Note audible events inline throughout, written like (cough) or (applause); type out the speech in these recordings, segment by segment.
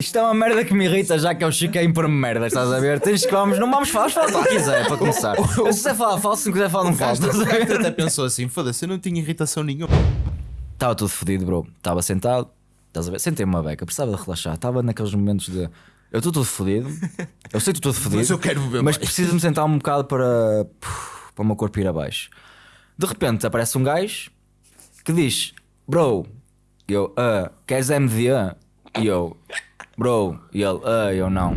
Isto é uma merda que me irrita, já que é o Chico a impor-me merda, estás a ver? Tens que vamos, não vamos falar, fala o que quiser, para começar. Se quiser falar, fala, se não quiser falar, não fala, estás a ver? até pensou assim: foda-se, eu não tinha irritação nenhuma. Estava tudo fodido, bro. Estava sentado, estás a ver? Sentei-me uma beca, precisava de relaxar. Estava naqueles momentos de. Eu estou todo fodido, eu sei que estou todo fodido, Mas eu quero beber mas mais. preciso me sentar um bocado para. para o meu corpo ir abaixo. De repente aparece um gajo que diz: Bro, eu, ah, queres MDA? E eu, Bro, e ele, ah, eu não.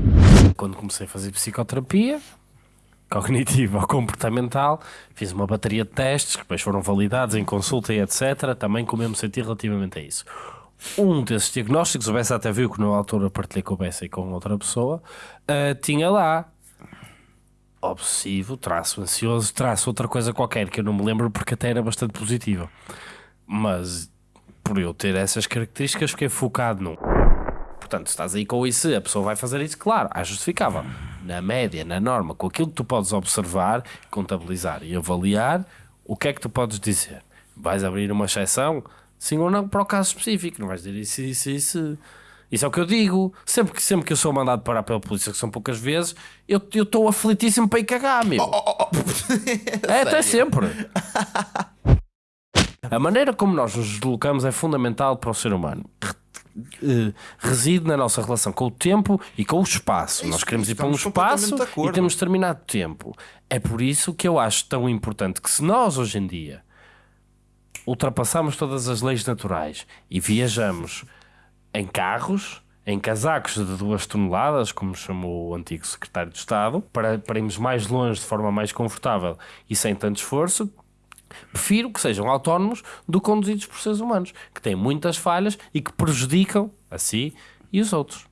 Quando comecei a fazer psicoterapia, cognitiva ou comportamental, fiz uma bateria de testes que depois foram validados em consulta e etc. Também como eu me senti relativamente a isso. Um desses diagnósticos, o Bessa até viu que na altura partilhei com o Bessa e com outra pessoa, ah, tinha lá obsessivo, traço ansioso, traço outra coisa qualquer que eu não me lembro porque até era bastante positiva. Mas por eu ter essas características, fiquei focado num. Portanto, se estás aí com isso, a pessoa vai fazer isso, claro, é justificável. Na média, na norma, com aquilo que tu podes observar, contabilizar e avaliar, o que é que tu podes dizer? Vais abrir uma exceção? Sim ou não para o caso específico, não vais dizer isso, isso, isso. Isso é o que eu digo. Sempre que, sempre que eu sou mandado parar pela polícia, que são poucas vezes, eu estou aflitíssimo para ir cagar, meu. é até sempre. A maneira como nós nos deslocamos é fundamental para o ser humano. Eh, Reside na nossa relação com o tempo e com o espaço. nós queremos ir para um espaço e temos determinado tempo. É por isso que eu acho tão importante que se nós hoje em dia ultrapassamos todas as leis naturais e viajamos em carros, em casacos de duas toneladas, como chamou o antigo secretário de Estado, para, para irmos mais longe de forma mais confortável e sem tanto esforço, prefiro que sejam autónomos do que conduzidos por seres humanos, que têm muitas falhas e que prejudicam a si e os outros.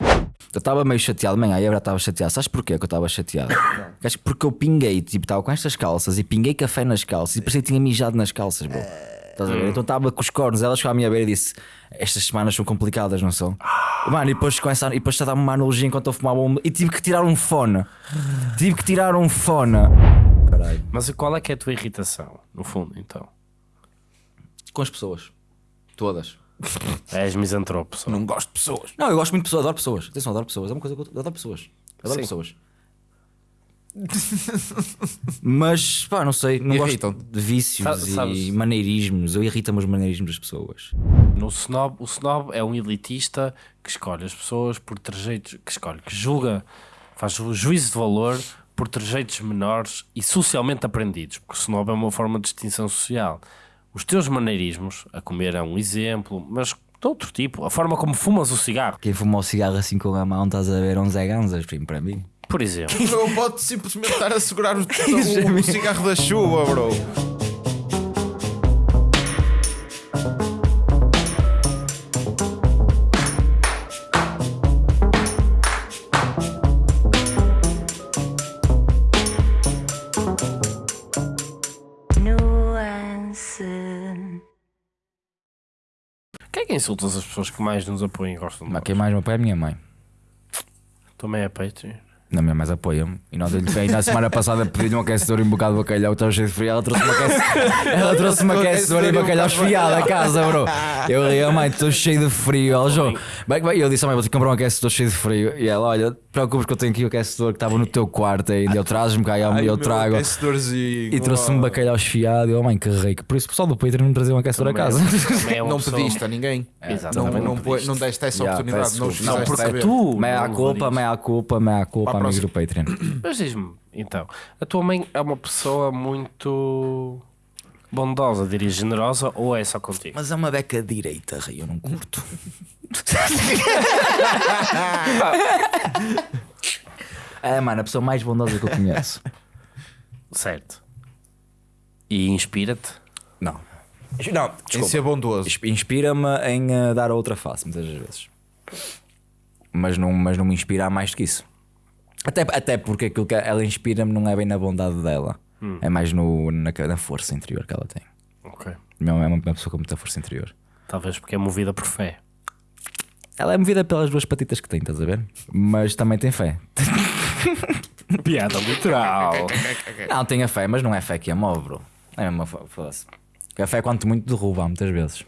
Eu estava meio chateado, manhã, eu já estava chateado. Sabes porquê que eu estava chateado? (coughs) Acho que Porque eu pinguei, tipo, estava com estas calças e pinguei café nas calças e parecia que tinha mijado nas calças, bro. Estás a ver? Então estava com os cornos, ela chegou à minha beira e disse: Estas semanas são complicadas, não são? Mano, e depois começa a, e depois a dar-me uma analogia enquanto eu fumava um. E tive que tirar um fone. Tive que tirar um fone. Caralho. mas qual é que é a tua irritação, no fundo, então? Com as pessoas. Todas. (laughs) És misantropo, só. Não gosto de pessoas. Não, eu gosto muito de pessoas, adoro pessoas. Atenção, adoro pessoas. É uma coisa que eu eu adoro pessoas. Adoro Sim. pessoas. (laughs) Mas, pá, não sei. Não gosto Irritam-te. de vícios Sa- sabes- e maneirismos. Eu irrita-me os maneirismos das pessoas. No snob, o snob é um elitista que escolhe as pessoas por trejeitos, que escolhe, que julga, faz o juízo de valor por trejeitos menores e socialmente aprendidos, porque o snob é uma forma de distinção social. Os teus maneirismos, a comer é um exemplo, mas de outro tipo, a forma como fumas o cigarro, Quem fuma o cigarro assim com a mão, estás a ver, um Zé Ganzas, primo, para mim. por exemplo. Não pode simplesmente estar a segurar o, (laughs) o, o cigarro da chuva, bro. Insultas as pessoas que mais nos apoiam e gostam de Mas nós? quem mais me apoia é a minha mãe. Também é Patreon. Na minha mais apoia-me. E nós aí na semana passada pedi-lhe um aquecedor e um bocado de bacalhau, estava cheio de frio. Ela trouxe-me aquecedor, ela trouxe-me aquecedor e bacalhau esfiado a casa, bro. Eu ri, oh, mãe, estou cheio de frio. Ela, João, bem, bem, eu disse, oh, mãe, vou ter que comprar um aquecedor cheio de frio. E ela, olha, te preocupes que eu tenho aqui o aquecedor que estava no teu quarto ainda. Eu trazes-me cá, eu, eu trago. E trouxe-me bacalhau esfiado. E oh, mãe, que rico. Por isso, o pessoal do Patreon não me trazia um aquecedor a casa. Também é (laughs) Não pediste a ninguém. Exatamente, Não, não não, não deste essa Yeah, oportunidade. Não. Não, porque tu. Meia não culpa, meia culpa, meia culpa, Do Patreon. (coughs) Mas diz-me, então, a tua mãe é uma pessoa muito bondosa, diria generosa, ou é só contigo? Mas é uma beca direita, rei, eu não curto. é, (laughs) mano, a pessoa mais bondosa que eu conheço. Certo. E inspira-te? Não. Não, Em ser bondoso. Insp- Inspira-me em eh, dar a outra face, muitas vezes. Mas não, mas não me inspira a mais do que isso. Até, até porque aquilo que ela inspira-me não é bem na bondade dela. É mais no, na, na força interior que ela tem. Ok. É uma, uma pessoa com muita força interior. Talvez porque é movida por fé. Ela é movida pelas duas patitas que tem, estás a ver? Mas também tem fé. (laughs) Piada literal. Não, tem a fé, mas não é fé que a move, bro. É mesmo a fé, foda-se. A fé, quanto muito, derruba muitas vezes.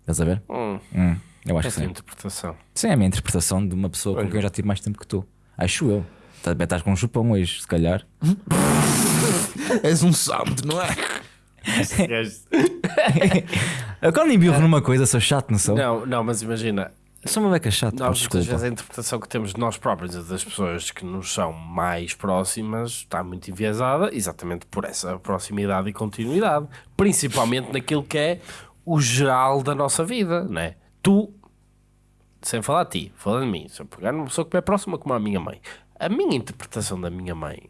Estás a ver? Hum. Hum. Eu acho que Essa é a sim. interpretação. Sim, é a minha interpretação de uma pessoa com quem eu já tive mais tempo que tu. Acho eu. Também estás com um chupão hoje, se calhar. (laughs) És um santo, não é? (laughs) Eu quando embirro numa coisa sou chato, não sou? não, não, mas imagina, Sou uma beca chata, nós muitas desculpa. vezes a interpretação que temos de nós próprios e das pessoas que nos são mais próximas está muito enviesada exatamente por essa proximidade e continuidade, principalmente naquilo que é o geral da nossa vida, não é? Tu, sem falar de ti, falando de mim, se eu pegar numa pessoa que me é próxima como a minha mãe, a minha interpretação da minha mãe,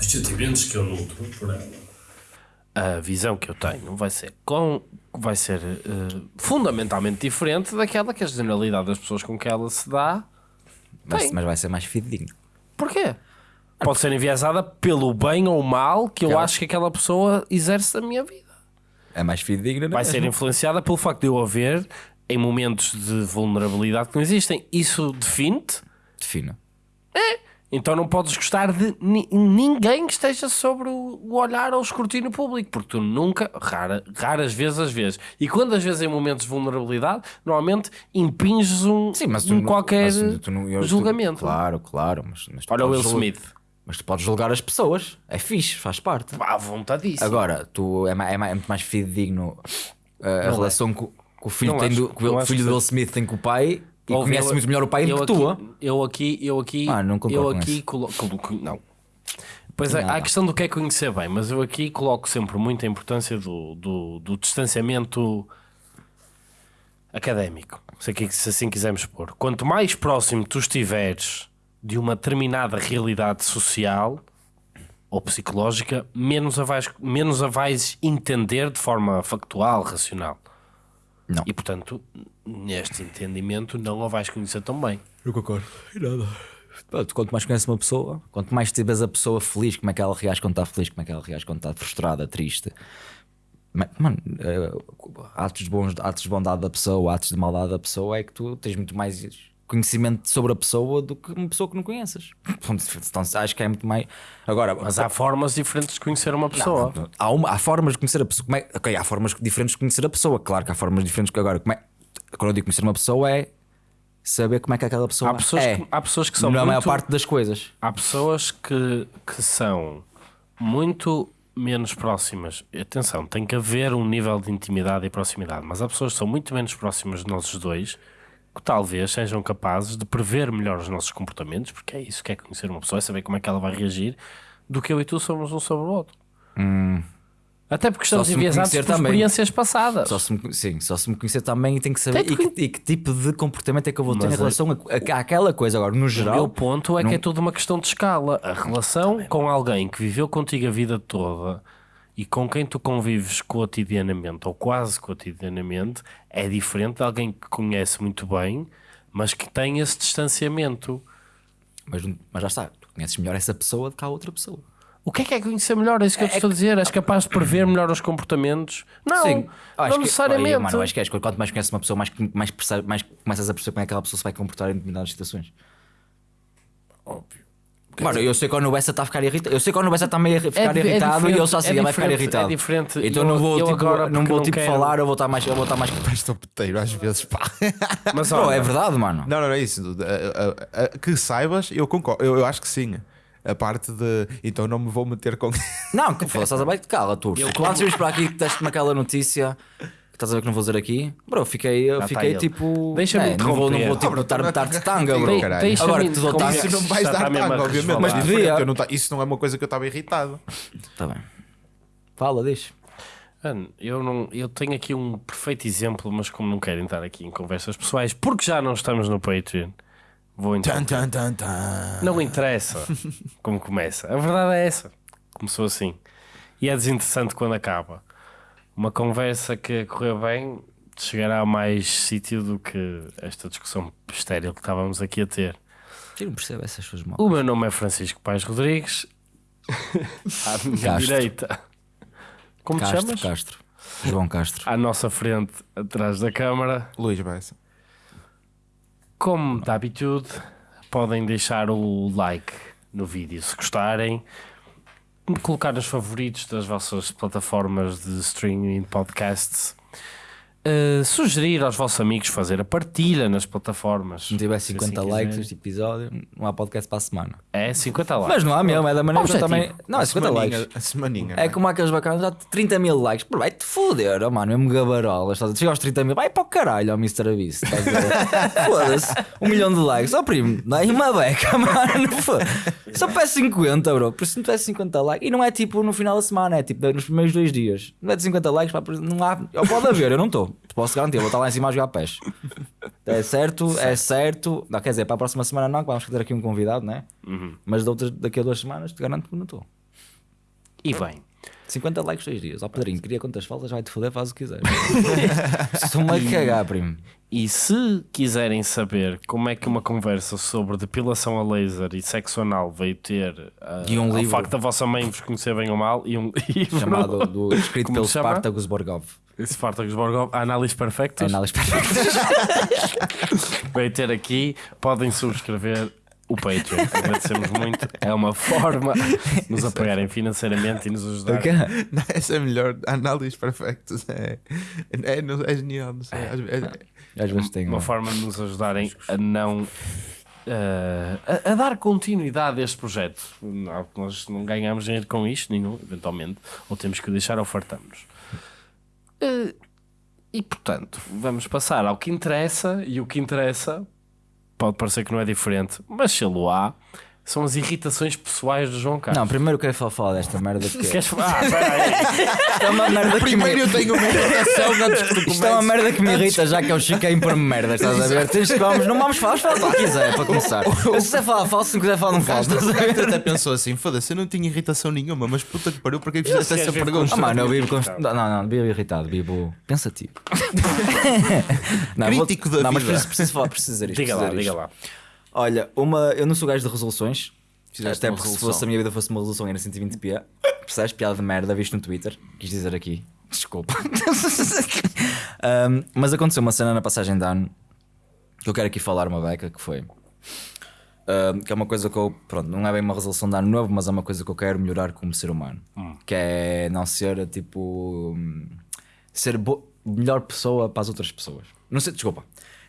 os sentimentos que eu nutro por ela, a visão que eu tenho vai ser, com, vai ser eh, fundamentalmente diferente daquela que a generalidade das pessoas com que ela se dá. Mas, mas vai ser mais fidedigno. Porquê? Pode ser enviesada pelo bem ou mal que eu Aquela- acho que aquela pessoa exerce na minha vida. É mais fidedigno, não Vai é? ser influenciada pelo facto de eu haver em momentos de vulnerabilidade que não existem. Isso define-te. Defino. Então não podes gostar de ni- ninguém que esteja sobre o olhar ou o escrutínio público, porque tu nunca, rara, raras vezes às vezes, e quando às vezes em momentos de vulnerabilidade, normalmente impinges um, Sim, mas tu um não- qualquer mas tu não- eu- tu- julgamento. claro, claro. Mas, mas tu Olha o Will julgar- Smith, Mas tu podes julgar as pessoas. É fixe, faz parte. à vontadíssimo. Agora, tu é, é, é muito mais fidedigno uh, a relação que, o- que o filho, Não tem acho- do, que o não filho que do Will. Smith tem com o pai e Ouve, conhece muito melhor o pai do que tu. eu aqui, eu aqui, Ah, não eu aqui coloco, não. Pois é, Nada. há a questão do que é conhecer bem, mas eu aqui coloco sempre muita importância do, do, do distanciamento académico, se, aqui- se assim quisermos pôr. Quanto mais próximo tu estiveres de uma determinada realidade social ou psicológica, menos a vais, menos a vais entender de forma factual, racional. Não. E portanto, neste entendimento, não a vais conhecer tão bem. Eu concordo. Pá, tu Quanto mais conheces uma pessoa, quanto mais te vês a pessoa feliz, como é que ela reage quando está feliz, como é que ela reage quando está frustrada, triste. Ma- Mano, eh, atos, bons, atos de bondade da pessoa, atos de maldade da pessoa é que tu tens muito mais conhecimento sobre a pessoa do que uma pessoa que não conheces. Então acho que é muito mais. Agora, Mas há formas diferentes de conhecer uma pessoa. Não, há, uma- há formas de conhecer a pessoa. Como é, ok, há formas diferentes de conhecer a pessoa. Claro que há formas diferentes que agora. Como é, quando eu digo conhecer uma pessoa é saber como é que aquela pessoa Há pessoas, é. que, há pessoas que são na maior muito, parte das coisas. há pessoas que, que são muito menos próximas. Atenção, tem que haver um nível de intimidade e proximidade, mas há pessoas que são muito menos próximas de nós dois talvez sejam capazes de prever melhor os nossos comportamentos, porque é isso que é conhecer uma pessoa, é saber como é que ela vai reagir, do que eu e tu somos um sobre o outro. Até porque estamos Hum. enviesados por também. experiências passadas. Só se me, sim, só se me conhecer também e tem que saber e que e que tipo de comportamento é que eu vou ter Mas em é- relação a, a- àquela coisa. Agora, no O geral, meu ponto é não- que é tudo uma questão de escala. A relação com alguém que viveu contigo a vida toda e com quem tu convives cotidianamente ou quase cotidianamente é diferente de alguém que conhece muito bem, mas que tem esse distanciamento. mas, mas já está, tu conheces melhor essa pessoa do que a outra pessoa. O que é que é conhecer melhor? É isso que eu te estou a dizer. És capaz de prever melhor os comportamentos? Não, Sim, acho não que- necessariamente. Olha, mano, acho que é, quanto mais conheces uma pessoa, mais, mais, percebe- mais começas a perceber como é que aquela pessoa se vai comportar em determinadas situações. Óbvio. Mano, eu sei quando o Bessa está a ficar irritado. Eu sei quando o Bessa está meio a ficar di- é irritado e diferente, eu só sei, é ele vai ficar diferente, irritado. é diferente. Então Eu- não vou, eu tipo, agora, não vou não tipo quero- falar, eu vou estar mais, eu vou estar mais. Estou peteiro às vezes, pá. (laughs) Mas Bro, olha, é verdade, mano. Não, não, não é isso. A- a- a- Que saibas, eu concordo. Eu, eu acho que sim. A parte de. Então não me vou meter com. Não, que foda, estás a bem, cala tu. Tu antes de vires para aqui que deste-me aquela notícia que estás a ver que não vou dizer aqui, bro, fiquei, eu Já fiquei está tipo. Deixa-me é, não vou, não vou tipo dar dar de tanga, bro. De- caralho. Agora que te dou deixa-me tanga, Isso não vais dar está mesmo a tango, obviamente. Mas devia. eu não ta- isso não é uma coisa que eu estava irritado. Tá bem. Fala, deixa. Mano, eu, não, eu tenho aqui um perfeito exemplo, mas como não quero entrar aqui em conversas pessoais, porque já não estamos no Patreon, vou entrar. Tan, tan, tan, tan. Não interessa como começa. A verdade é essa. Começou assim. E é desinteressante quando acaba. Uma conversa que correu bem chegará a mais sítio do que esta discussão estéril que estávamos aqui a ter. Eu não percebo essas suas mãos. O meu nome é Francisco Pais Rodrigues. (laughs) à minha Castro. direita. Como te Castro, chamas? Castro. João Castro. À nossa frente, atrás da câmara. Luís Bessa. Como de habitude, podem deixar o like no vídeo se gostarem, colocar nos favoritos das vossas plataformas de streaming podcasts. Eh, sugerir aos vossos amigos fazer a partilha nas plataformas. Se não tiver Se 50 assim likes este episódio, não há podcast para a semana. É 50 likes. Mas não há mesmo, é da maneira que eu também. Não, é A 50 semaninha- likes. A semaninha. É como aqueles bacanas, já 30 mil likes. Pô, Vai-te foder, oh, mano, mesmo gabarolas. estás? Chega aos 30 mil, vai para o caralho, ó Mr. Beast. estás a ver? (laughs) Foda-se, um milhão de likes. Ó primo, dá uma beca, (laughs) mano. Só peço 50, bro. Por isso não tivesse 50 likes. E não é tipo no final da semana, é tipo nos primeiros dois dias. Não é de 50 likes, pá, não há. Eu pode haver, eu não estou. Posso garantir, vou estar lá em cima a jogar pés. É certo, é certo. Não, quer dizer, para a próxima semana não, que vamos ter aqui um convidado, né? Mas de outras, daqui a duas semanas, te garanto que não estou. E bem, 50 likes, 6 dias. Ó Pedrinho, queria quantas faltas, vai-te foder, faz o que quiser. (laughs) Estou-me a cagar, primo. e se quiserem saber como é que uma conversa sobre depilação a laser e sexo anal veio ter ah, E um ao livro. facto da vossa mãe vos conhecer bem ou mal e um livro Chamado do, escrito Como pelo? Spartacus Borgov. Spartacus Borgov, Análise Perfectas, Análise veio (laughs) ter aqui, podem subscrever o Patreon, agradecemos muito, é uma forma de nos apoiarem financeiramente e nos ajudarem. Não, essa é melhor. Análise perfectas. É, é, é genial. Não sei. Às vezes- é- Às vezes tem uma uma forma de nos ajudarem a não eh, a, a dar continuidade a este projeto. Não, nós não ganhamos dinheiro com isto, nenhum, eventualmente, ou temos que o deixar ou fartamos. Eh, e portanto, vamos passar ao que interessa, e o que interessa pode parecer que não é diferente, mas se lo há, são as irritações pessoais do João Carlos. Não, primeiro eu quero falar, falar desta merda porque Queres... Ah, peraí. (laughs) isto é uma merda que me... Primeiro eu tenho uma irritação antes que Isto é uma merda que me irrita, já que é o Chico a impor-me merda, estás a ver? Tens que vamos, não vamos falar, vamos falar o que quiser, para começar. Se quiser falar falso, se não quiser falar, não falo. O estás a ver? gajo até pensou assim: foda-se, eu não tinha irritação nenhuma, mas puta que pariu, porque é que fizeste essa vezes, pergunta? Ah, mano, eu vivo const... Não, não, não, vivo irritado, vivo pensativo. (laughs) não, Crítico da não, mas vida. preciso, preciso falar, preciso dizer isto. Diga lá, diga lá. Olha, uma, eu não sou gajo de resoluções. Fizeste até porque se resolução. fosse a minha vida fosse uma resolução era 120p. (laughs) Percebes? Piada de merda, visto no Twitter. Quis dizer aqui. Desculpa. (laughs) Um, mas aconteceu uma cena na passagem de ano que eu quero aqui falar uma beca que foi. um, que é uma coisa que eu. Pronto, não é bem uma resolução de ano novo, mas é uma coisa que eu quero melhorar como ser humano. Que é não ser tipo. hum, ser melhor pessoa para as outras pessoas. Não sei, desculpa.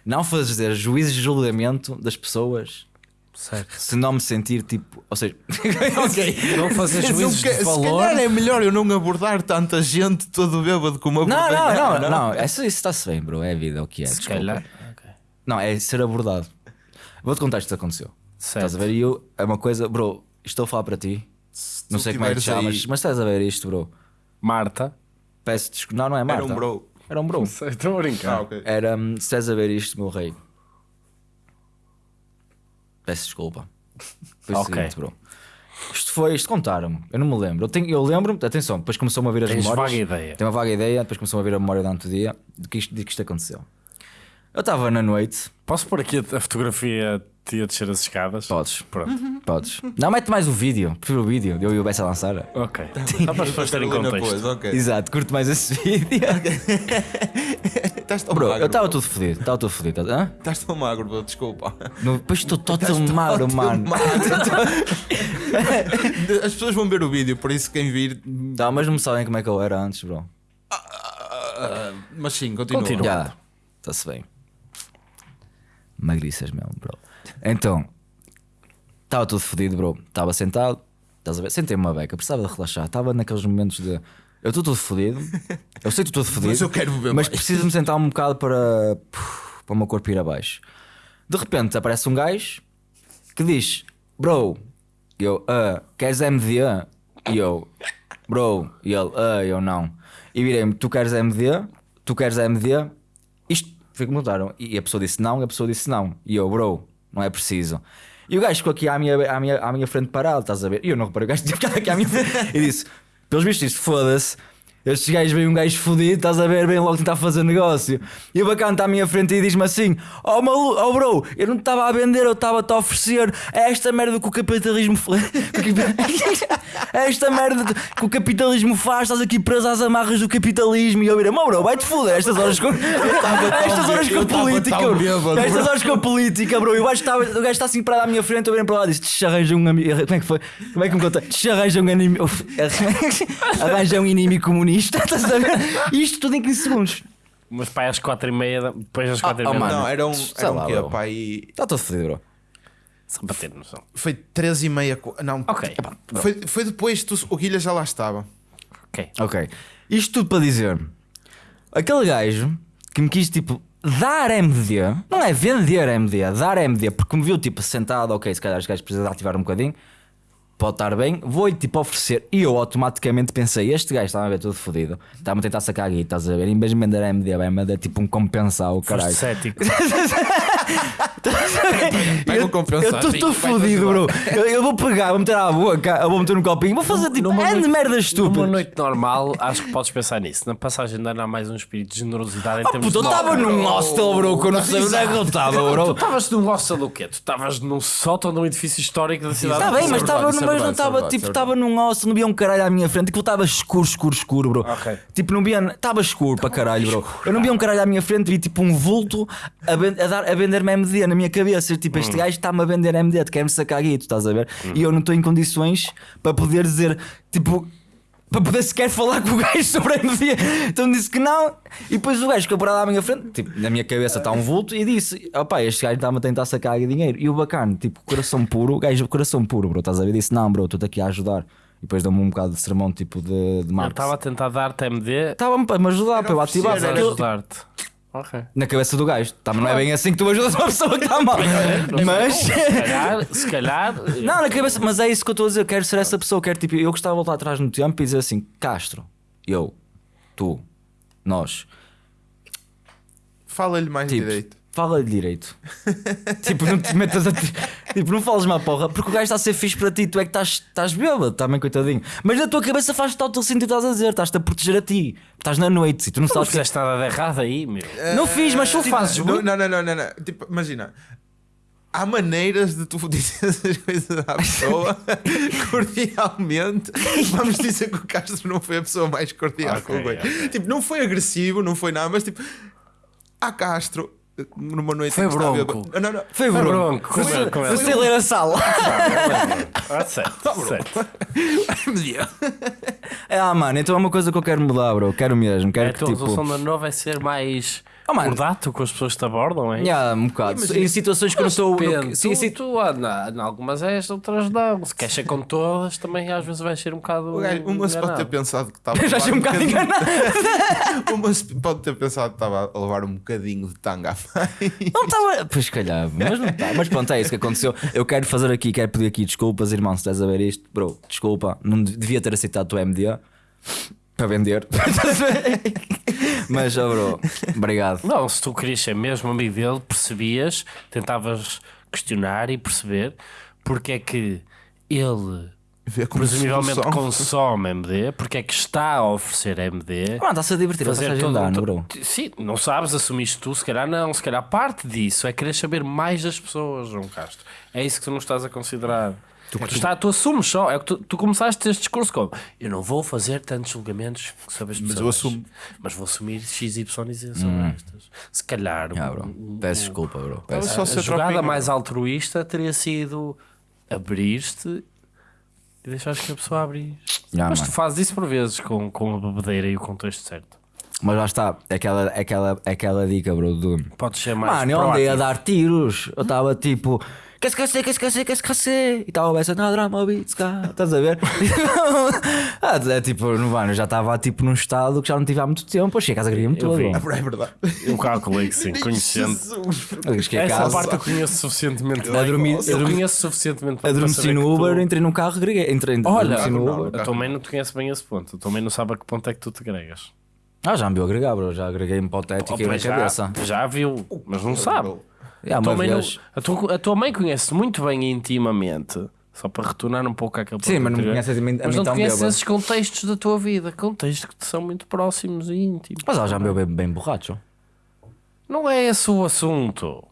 Não fazer juízes de julgamento das pessoas Certo. se não me sentir tipo. Ou seja, (laughs) ok. Não fazer Não juízos que- de Se valor. calhar é melhor eu não abordar tanta gente todo bêbado como Não, abordei. não, não, não. Isso, isso está-se bem, bro. É a vida, é o que é. Se desculpa. calhar. Não, é ser abordado. Vou-te contar isto que aconteceu. Certo. Estás a ver? E eu, é uma coisa, bro, estou a falar para ti. Não sei como é que te chamas, aí- mas estás a ver isto, bro. Marta. Peço desculpa. Não, não é Marta. Era um bro. Era um bro. (laughs) Estou a brincar. Ah, ok. Era, hum, se estás a ver isto, meu rei. Peço desculpa. Foi o Ok. seguinte, bro. Isto foi, isto contaram-me. Eu não me lembro. Eu, tenho- eu lembro-me, atenção, depois começou-me a vir as Tens memórias. vaga ideia. Tenho uma vaga ideia, depois começou-me a vir a memória durante o dia de que isto, de que isto aconteceu. Eu estava na noite. Posso pôr aqui a, a fotografia de a descer as escadas? Podes, Pronto. podes. Não, mete mais o vídeo. Prefiro o vídeo. Eu e o Bessa a lançar. Ok. (laughs) Só para as pessoas terem contexto. pôs, ok. Exato, curto mais esse (laughs) vídeo. (laughs) Estás tão Bro, magro. eu estava tudo fodido. Estava tudo fodido. tá- Hã? Estás tão magro, bro, desculpa. No- Depois estou todo magro, mano. As pessoas vão ver o vídeo, por isso quem vir. Tá, mas não me sabem como é que eu era antes, bro. ah, mas sim, continua. Continua. Está-se bem. Magriças mesmo, bro. Então, estava tudo fodido, bro. Estava sentado, estás a ver? Sentei-me uma beca, precisava de relaxar. Estava naqueles momentos de. Eu estou todo fodido, eu sei que estou todo fodido, Mas eu quero beber mas mais. preciso me sentar um bocado para. para o meu corpo ir abaixo. De repente aparece um gajo que diz: Bro, eu, ah, queres MD? E eu, bro, e ele, ah, eu não. E virei-me: Tu queres MD? Tu queres MD? Isto foi que mudaram. E a pessoa disse não, e a pessoa disse não. E eu, bro, não é preciso. E o gajo ficou aqui à minha, à minha, à minha frente parado, estás a ver? E eu não reparei, o gajo ficado aqui à minha frente e disse: Pelos vistos, isto foda-se. Estes gajos veem um gajo fodido, estás a ver? Vem logo tentar fazer negócio. E o bacana está à minha frente e diz-me assim: Oh, malu oh bro, eu não te estava a vender, eu estava-te a oferecer esta merda que o capitalismo (laughs) (laughs) esta merda que o capitalismo faz, estás aqui preso às amarras do capitalismo. E eu virei: Meu bro, vai-te foder. Estas horas com. (laughs) Estas horas com tava política, bêbado, Estas horas com política, bro. E o gajo está, está assim parado à minha frente, eu virei para lá e disse: "Te arranja um amigo. Como é que foi? Como é que me conta? Te arranja um inimigo. Arranja um inimigo comunista. (laughs) Estás a ver? Isto tudo em 15 segundos. Mas pai às 4 e meia, depois às 4 oh, e meia. da mano. Não, era um. Era um lá, quê, bro. pá? E Está todo fodido, bro. Só para ter noção. foi 13 e meia. Não, Ok. foi, foi depois que tu- o Guilha já lá estava. Ok. Ok. Isto tudo para dizer: aquele gajo que me quis tipo dar MD, não é vender MD, é dar MD, porque me viu tipo sentado, ok, se calhar os gajos precisam de ativar um bocadinho, pode estar bem, vou-lhe tipo oferecer. E eu automaticamente pensei: este gajo está a ver tudo fodido, está-me a tentar sacar a guita, estás a ver? Em vez de me dar MD, vai-me dar tipo um compensar o caralho. Foste cético. (laughs) Pega o compensar, Eu estou fodido, bro. Eu, eu vou pegar, vou meter à boca, eu vou meter no copinho, vou fazer tipo Numa é de noite- merda Numa estúpida. noite normal, acho que podes pensar nisso. Na passagem de ano há mais um espírito de generosidade em Oh, termos puta, eu de. estava num hostel, bro, que eu não sei onde é que eu estava, Tu bro. estavas num hostel do quê? Tu estavas num sótão de um edifício histórico da cidade. Está bem, mas estava mas não estava tipo, isso é estava num hostel, não via um caralho à minha frente, aquilo estava escuro, escuro, escuro, bro. Tipo, não via, estava escuro para caralho, bro. Eu não via um caralho à minha frente, vi tipo um vulto a, ven- a dar, a vender-me MD na minha cabeça. Tipo, Hum. este gajo está-me a vender MD, quer-me sacar guito, estás a ver? E eu não estou em condições para poder dizer, tipo. Para poder sequer falar (laughs) com o gajo sobre MD. Então disse que não. E depois o gajo ficou parado à minha frente. Tipo, na minha cabeça está um vulto. E disse: opá, este gajo está-me a tentar sacar dinheiro. E o bacana, tipo, coração puro. O gajo, coração puro, bro. Estás a ver? Disse: não, bro, estou-te aqui a ajudar. E depois deu-me um bocado de sermão, tipo, de, de Eu marketing. estava a tentar dar-te MD Estava-me para me ajudar, para eu ativar. ajudar-te. Ok. Na cabeça do gajo. Tá, mas não é bem assim que tu ajudas uma pessoa que está mal. Mas. Se calhar, se calhar. Não, na cabeça, mas é isso que eu estou a dizer. Eu quero ser essa pessoa. Eu quero tipo, eu gostava de voltar atrás no tempo e dizer assim: Castro, eu, tu, nós, Fala-lhe mais tipo, direito. Fala direito. (laughs) tipo, não te metas a. ti- Tipo, não fales uma porra, porque o gajo está a ser fixe para ti. Tu é que estás, estás bêbado, também, coitadinho. Mas na tua cabeça faz total sentido o que estás a dizer. Estás-te a proteger a ti. Estás na noite e tu não Não sabes. o que é- fizeste nada de errado aí, meu. Não fiz, mas tu Tipo, fazes. não, não, não, não, não, não. Tipo, imagina. Há maneiras de tu (laughs) dizer essas coisas à pessoa (laughs) cordialmente. Vamos dizer que o Castro não foi a pessoa mais cordial Ok, com o Goi. ok. Tipo, não foi agressivo, não foi nada, mas tipo, a Castro, numa noite Foi estava bronco. bêbado- Não, não, Foi Foi bronco. bronco. É- Você ler a sala. Ah, certo, (laughs) certo. (laughs) Ah, mano, então é uma coisa que eu quero mudar, bro. Quero mesmo. Quero É, a que tua tipo. resolução de ano novo é ser mais Oh, mano. cordato com as pessoas que te abordam, é? Yeah, um bocado. Imagina- Em situações que eu não estou. Depende. Sim, tu, sim. tu, ah, na, em algumas és, outras não. Se queixas com todas, também às vezes vais ser um bocado. Gajo- uma se pode ter enganado. pensado que (laughs) estava a Já achei um bocado enganado. (laughs) Uma se pode ter pensado que estava a levar um bocadinho de tanga à mãe. Não estava. Pois calhar, mas não está. Mas pronto, é isso que aconteceu. Eu quero fazer aqui, quero pedir aqui desculpas, irmão, se estás a ver isto. Bro, desculpa, não devia ter aceitado o teu MD para vender. (laughs) mas, oh, bro, obrigado. Não, se tu querias ser mesmo amigo dele, percebias, tentavas questionar e perceber porque é que ele presumivelmente solução. consome MD, porque é que está a oferecer MD. Mano, está-se a divertir, a Fazer passagem todo de um ano, to- bro. Sim, não sabes, assumiste tu, se calhar não, se calhar parte disso é querer saber mais das pessoas, João Castro. É isso que tu não estás a considerar. Tu, tu, está, tu assumes só, é que tu, tu começaste este discurso como eu não vou fazer tantos julgamentos sobre as Mas pessoas, eu assumo. mas vou assumir X, Y e Z sobre estas. Se calhar Ah, bro. um- um- Peço desculpa, bro. Peço. a ser jogada tropinho. mais altruísta teria sido abrir-te e deixares que a pessoa abrir. Yeah, mas mano. tu fazes isso por vezes com, com a bebedeira e o contexto certo. Mas lá está, aquela, aquela, aquela dica, bro, do. Podes ser mais Mano, eu andei a dar tiros. Eu estava tipo. Que esquecer, que esquecer, que esquecer. E estava a pensar, não, drama, beats, cá. Estás a ver? (laughs) ah, é tipo, no mano, eu já estava tipo num estado que já não tive há muito tempo. Eu cheguei a casa, todo. vi. bro. É verdade. Eu calculei que sim, (laughs) conhecendo. A Essa casa, parte eu conheço suficientemente. A dormir- eu a conheço suficientemente para adormeci no Uber, tu- entrei num carro, agreguei. Entrei, Olha, no não, Uber. não. Eu também não te conheço bem esse ponto. Eu também não sabe a que ponto é que tu te agregas. Ah, já me viu agregar, bro. Já agreguei-me para o teto e na cabeça. já viu, mas não sabe. É, A tua, mãe não- vez. a, tua, a tua mãe conhece muito bem intimamente, só para retornar um pouco àquele Sim, mas não me anterior. conhece a mim- a Mas não tão conhece bêbado. esses contextos da tua vida, contextos que te são muito próximos e íntimos. Mas ela já me viu bem, bem borracho. Não é esse o assunto.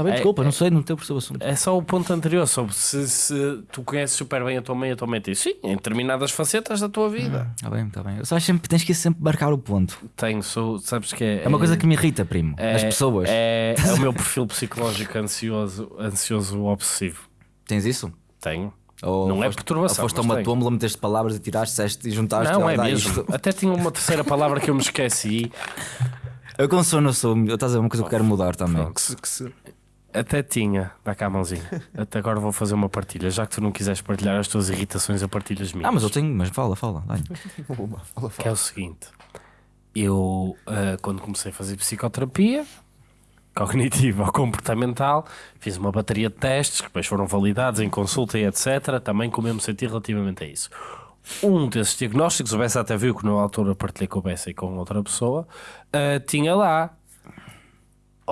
Está bem, É- desculpa, não sei, não tenho percebido o assunto. É só o ponto anterior sobre se, se tu conheces super bem a tua mãe, a tua mãe diz sim, em determinadas facetas da tua vida. Está bem, está bem. Eu só acho sempre tens que sempre marcar o ponto. Tenho, sou, sabes que é. É uma coisa que me irrita, primo. é- As pessoas. É, é o meu (laughs) perfil psicológico ansioso, ansioso obsessivo. Tens isso? Tenho. Ou Não é foste- perturbação, Ou foste a uma tómbola, meteste palavras e tiraste, disseste e juntaste. Não, e é mesmo. isto. Até tinha uma terceira palavra que eu me esqueci. Eu com sono sou. Eu estás a dizer uma coisa que eu quero mudar também. Que se, que se... Até tinha, dá cá a mãozinha. Até agora vou fazer uma partilha. Já que tu não quiseres partilhar as tuas irritações, eu partilho as minhas. Ah, mas eu tenho, mas fala, fala. dá-lhe. Fala, fala. Que é o seguinte: eu, ah, quando comecei a fazer psicoterapia cognitiva ou comportamental, fiz uma bateria de testes que depois foram validados em consulta e etc. Também como eu me senti relativamente a isso. Um desses diagnósticos, o Bessa até viu que na altura partilhei com o Bessa e com outra pessoa, ah, tinha lá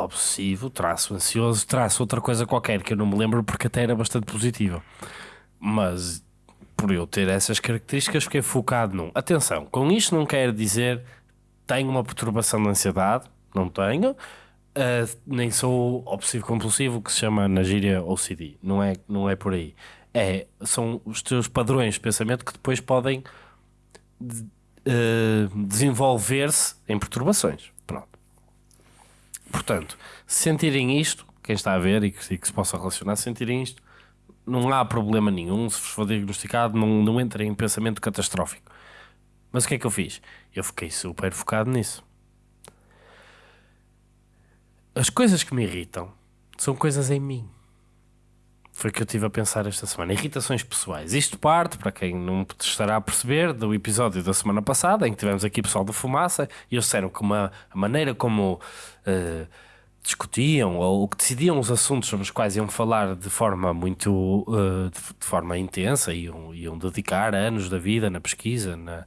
obsessivo, traço ansioso, traço outra coisa qualquer que eu não me lembro porque até era bastante positiva. Mas por eu ter essas características, fiquei focado num. Atenção, com isto não quer dizer tenho uma perturbação de ansiedade, não tenho, ah, nem sou obsessivo compulsivo, que se chama na gíria OCD, não é, não é por aí. É, são os teus padrões de pensamento que depois podem de- ah, desenvolver-se em perturbações. Portanto, se sentirem isto, quem está a ver e que, e que se possa relacionar, se sentirem isto, não há problema nenhum. Se vos for diagnosticado, não, não entrem em pensamento catastrófico. Mas o que é que eu fiz? Eu fiquei super focado nisso. As coisas que me irritam são coisas em mim. Foi que eu estive a pensar esta semana. Irritações pessoais. Isto parte, para quem não estará a perceber, do episódio da semana passada, em que tivemos aqui pessoal do Fumaça, e eles disseram que uma, a maneira como eh, discutiam ou que decidiam os assuntos sobre os quais iam falar de forma muito eh, de, de forma intensa, iam, iam dedicar anos da vida na pesquisa, na,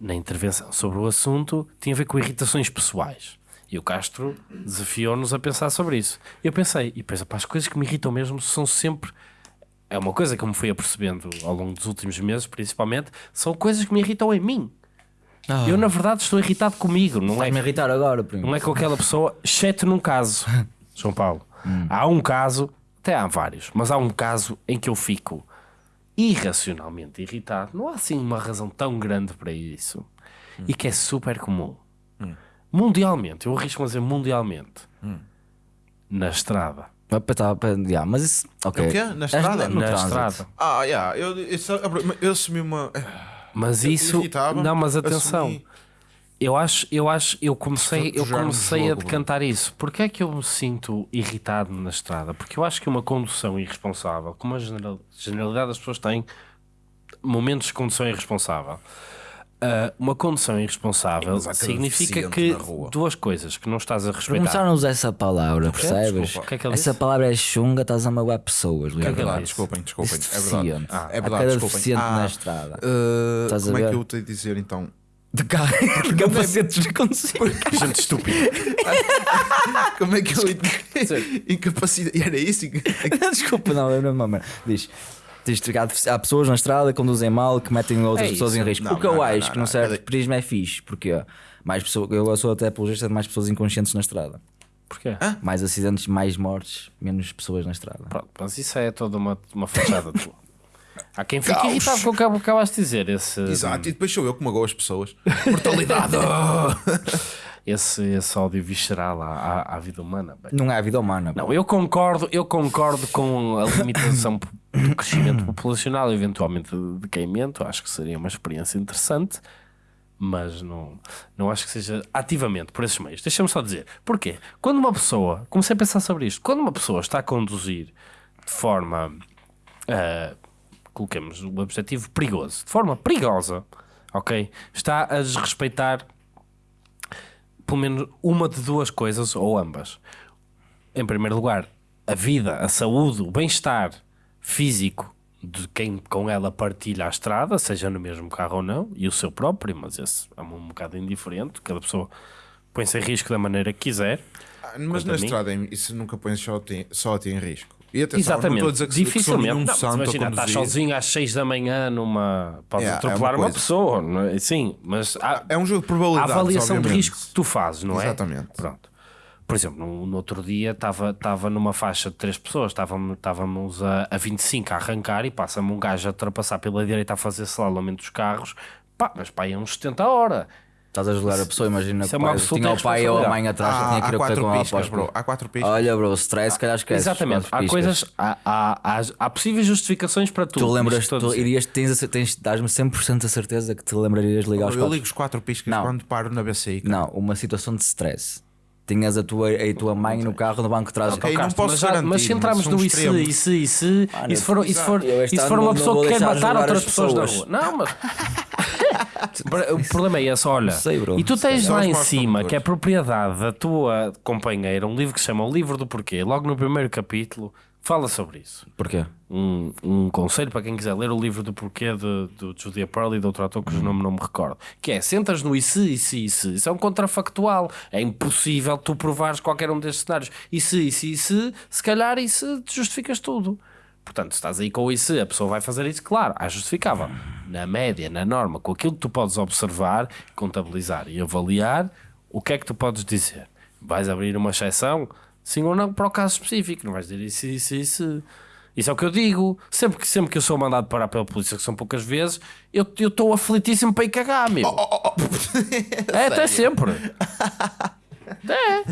na intervenção sobre o assunto, tinha a ver com irritações pessoais. E o Castro desafiou-nos a pensar sobre isso. E eu pensei, e depois, pá, as coisas que me irritam mesmo são sempre. É uma coisa que eu me fui apercebendo ao longo dos últimos meses, principalmente, são coisas que me irritam em mim. Ah, Eu, na verdade, estou irritado comigo, não é, Vai-me irritar agora, primo. não é com aquela pessoa, exceto num caso, (laughs) João Paulo. Há um caso, até há vários, mas há um caso em que eu fico irracionalmente irritado. Não há assim uma razão tão grande para isso e que é super comum. Mundialmente, eu arrisco-me a dizer mundialmente, na estrada. Ah, tá, yeah, mas isso. Ok. O quê? Na estrada? No na trânsito. estrada. Ah, yeah, eu, eu, eu assumi uma. Mas Eu isso. Não, mas atenção. assumi- Eu acho, eu acho, eu comecei, eu comecei a decantar isso. Porquê é que eu me sinto irritado na estrada? Porque eu acho que uma condução irresponsável, como a general- generalidade das pessoas têm momentos de condução irresponsável, ah, uma condução irresponsável significa que duas coisas que não estás a respeitar. Começaram a usar essa palavra, percebes? Desculpa. O que é que essa disse? palavra é chunga, estás a magoar pessoas. É que ele verdade, desculpem, desculpem. É verdade. deficiente. Ah, é verdade, deficiente Ah, na estrada. uh, Estás a como é ver? que eu tenho de dizer então? De carro, (laughs) de capacetes de conduzir. Gente estúpida. (laughs) Como é que eu. (laughs) Incapacidade. E era isso? Desculpa, não, é uma merda. Diz. Há, há pessoas na estrada que conduzem mal, que metem outras É pessoas em risco. Não, o que eu não, não, acho não, que não. num certo prisma é fixe, porque mais pessoas, eu sou até apologista de mais pessoas inconscientes na estrada. Porquê? Mais acidentes, mais mortes, menos pessoas na estrada. Pronto, mas isso é toda uma, uma fachada tua. (laughs) Há quem fique Caos. irritado com o que acabaste de dizer. Esse, Exato, e depois sou eu que magoo as pessoas. (laughs) Mortalidade! (laughs) esse, esse ódio visceral à, à, à vida humana. bem. Não é a vida humana. Não, eu concordo, eu concordo com a limitação do crescimento (clears throat) populacional, eventualmente de decaimento. Acho que seria uma experiência interessante, mas não, não acho que seja ativamente por esses meios. Deixa-me só dizer, porquê? Quando uma pessoa, comecei a pensar sobre isto, quando uma pessoa está a conduzir de forma, ah, coloquemos o objetivo perigoso, de forma perigosa, ok? Está a desrespeitar pelo menos uma de duas coisas ou ambas em primeiro lugar, a vida, a saúde, o bem-estar físico de quem com ela partilha a estrada, seja no mesmo carro ou não, e o seu próprio, mas esse é um bocado indiferente, cada pessoa põe-se em risco da maneira que quiser. Ah, Mas na estrada isso nunca põe só a ti, só a ti em risco. E atenção, Exatamente, não estou a dizer que, dificilmente. nenhum Não, santo imagina, a estás sozinho às 6 da manhã numa. Podes É, é atropelar uma uma, coisa. pessoa, é? sim, mas há, É um jogo de a probabilidades, avaliação de obviamente. risco que tu fazes, não é? Exatamente. Pronto. Por exemplo, no, no outro dia estava numa faixa de três pessoas, estávamos, estávamos a, a 25 a arrancar e passa-me um gajo a ultrapassar pela direita a fazer slalom entre os carros, pá, mas pá, é uns 70 a hora. Estás a julgar a pessoa, imagina Isso que é tinha o pai ou a mãe atrás, Há, tinha que ir a com ela piscas, após. bro. Há quatro piscas. Olha, bro, stress, se calhar esqueces. Exatamente, há piscas. coisas, há, há, há, há possíveis justificações para tudo. Tu lembras, tu irias, tens, a- tens, dás-me 100% a certeza que te lembrarias de ligar os Eu quatro. ligo os quatro piscas Não. quando paro na BCI. cara. Não, uma situação de stress. Tinhas a tua, a tua mãe no carro no banco de trás. Ok, Oh, não posso mas, já- garantir, mas se entrarmos no são e se, e se, e se, for, e se for, e se for uma pessoa que quer matar outras as pessoas na rua. Não, mas. (laughs) o problema é esse, olha. sei, bro. E tu tens São lá os em cima que é propriedade da tua companheira, um livro que se chama O Livro do Porquê. Logo no primeiro capítulo, fala sobre isso. Porquê? um, um conselho para quem quiser ler o livro do porquê de, do Julia Pearl e de outro autor cujo nome não me recordo. Que é, sentas no e se, e se, e se. Isso é um contrafactual. É impossível tu provares qualquer um destes cenários. E se, e se, e se, se calhar e se te justificas tudo. Portanto, se estás aí com o e se, a pessoa vai fazer isso, claro, é justificável. Na média, na norma, com aquilo que tu podes observar, contabilizar e avaliar, o que é que tu podes dizer? Vais abrir uma exceção? Sim ou não, para o caso específico. Não vais dizer isso, isso, isso. Isso é o que eu digo. Sempre que, sempre que eu sou mandado parar pela polícia, que são poucas vezes, eu eu estou aflitíssimo para ir cagar, meu. é, até sempre. (laughs) É,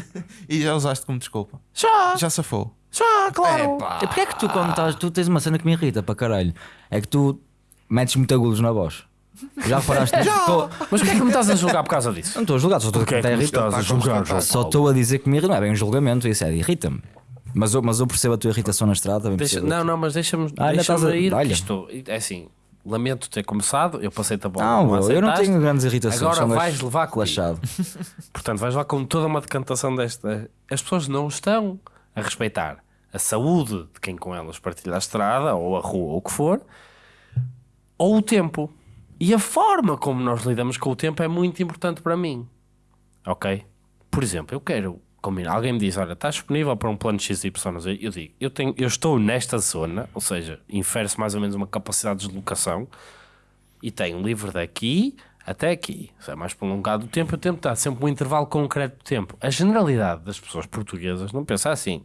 E já usaste como desculpa. já, Já safou. já, claro. E porquê é que tu, quando estás, tu tens uma cena que me irrita para caralho? É que tu metes muito agudos na voz. Já reparaste? Tô- Mas porquê é que me estás a julgar por causa disso? Não estou a julgar, só estou a é estás a julgar, João Só estou a dizer que me irrita. Não é bem um julgamento, isso é, irrita-me. Mas eu, mas eu percebo a tua irritação na estrada. Deixa- não, não, mas deixa-me Ah, ainda deixa estás a- ir. olha. Isto, é assim, lamento ter começado, eu passei-te a bola. Não, bro, eu não tenho grandes irritações. Agora (laughs) vais levar relaxado. Portanto, vais lá com toda uma decantação desta. As pessoas não estão a respeitar a saúde de quem com elas partilha a estrada, ou a rua, ou o que for, ou o tempo. E a forma como nós lidamos com o tempo é muito importante para mim. Ok? Por exemplo, eu quero combinar. Alguém me diz: Olha, estás disponível para um plano XY? Eu digo: Eu, tenho, eu estou nesta zona, ou seja, infere-se mais ou menos uma capacidade de deslocação e tenho livre daqui até aqui. Se é mais prolongado o tempo, o tempo está sempre um intervalo concreto de tempo. A generalidade das pessoas portuguesas não pensa assim.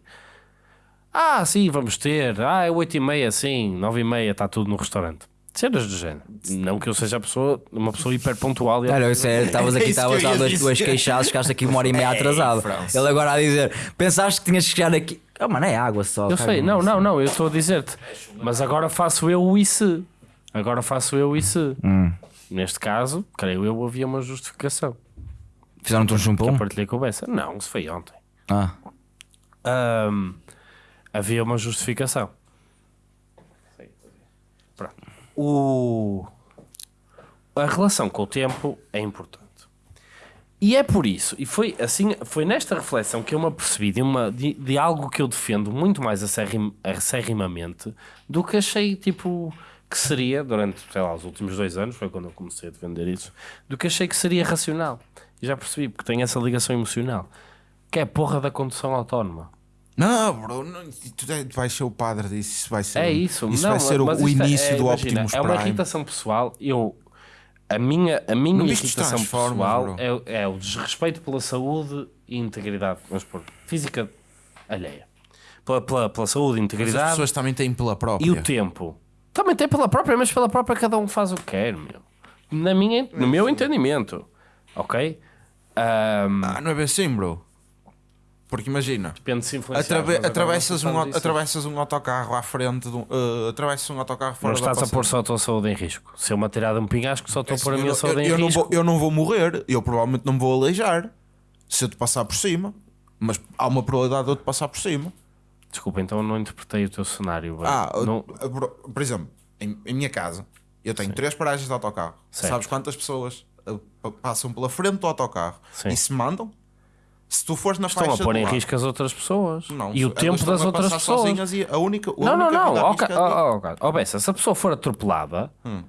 Ah, sim, vamos ter. Ah, é 8 e meia, sim, 9 e meia, está tudo no restaurante. Cenas do género. Não que eu seja a pessoa, uma pessoa hiper pontual. e- Olha, isso é, (laughs) estavas É aqui, que estavas a duas, dizer. duas queixadas, ficaste aqui uma hora e meia (laughs) atrasado. França. Ele agora a dizer: pensaste que tinhas que chegar aqui. Oh, mano, é água só. Eu sei, não, não, não, eu estou a dizer-te. Mas agora faço eu o ICE. Agora faço eu o ICE. Hum. Neste caso, creio eu, havia uma justificação. Fizeram-te um Que chumpão? eu partilhei com o Bessa. Não, isso foi ontem. Ah, Ahm, havia uma justificação. O... A relação com o tempo é importante. E é por isso, e foi assim, foi nesta reflexão que eu me apercebi de, uma, de, de algo que eu defendo muito mais acerrim, acerrimamente do que achei tipo que seria durante, sei lá, os últimos dois anos, foi quando eu comecei a defender isso, do que achei que seria racional. E já percebi, porque tem essa ligação emocional, que é a porra da condução autónoma. Não, bro, não, tu é- vais ser o padre disso. Isso vai ser, É isso. Isso não, vai ser o, é- início é, do imagina, Optimus É uma Prime. irritação pessoal. Eu, a minha, a minha Não irritação pessoal é, é o desrespeito pela saúde e integridade, vamos pôr, física alheia. Pela, pela, pela saúde e Mas as integridade pessoas também têm pela própria. e o tempo. Também tem pela própria, mas pela própria cada um faz o que quer, meu. Na minha, no meu entendimento. Ok? Ahm, Ah, não é bem assim, bro. Porque imagina, depende se atrave- atravessas, não um, atravessas um autocarro à frente de um. Uh, atravessas um autocarro Não fora da estás a pôr só a tua saúde em risco. Se eu me atirar de um pinhasco, só estou a pôr a minha não- saúde eu, em eu não risco. vou, eu não vou morrer, eu provavelmente não me vou aleijar se eu te passar por cima, mas há uma probabilidade de eu te passar por cima. Desculpa, então eu não interpretei o teu cenário. bem. Ah, não, uh, por, por exemplo, em, em minha casa, eu tenho três paragens de autocarro. Certo. Sabes quantas pessoas pa- passam pela frente do autocarro Sim. e se mandam? Se tu fores na estão a pôr em lado- risco as outras pessoas. Não, e o tempo das outras pessoas. e a única, a Não, não, única não. Ó, arriscada- ca- ó, ó, ó, Bessa, se a pessoa for atropelada, Hum.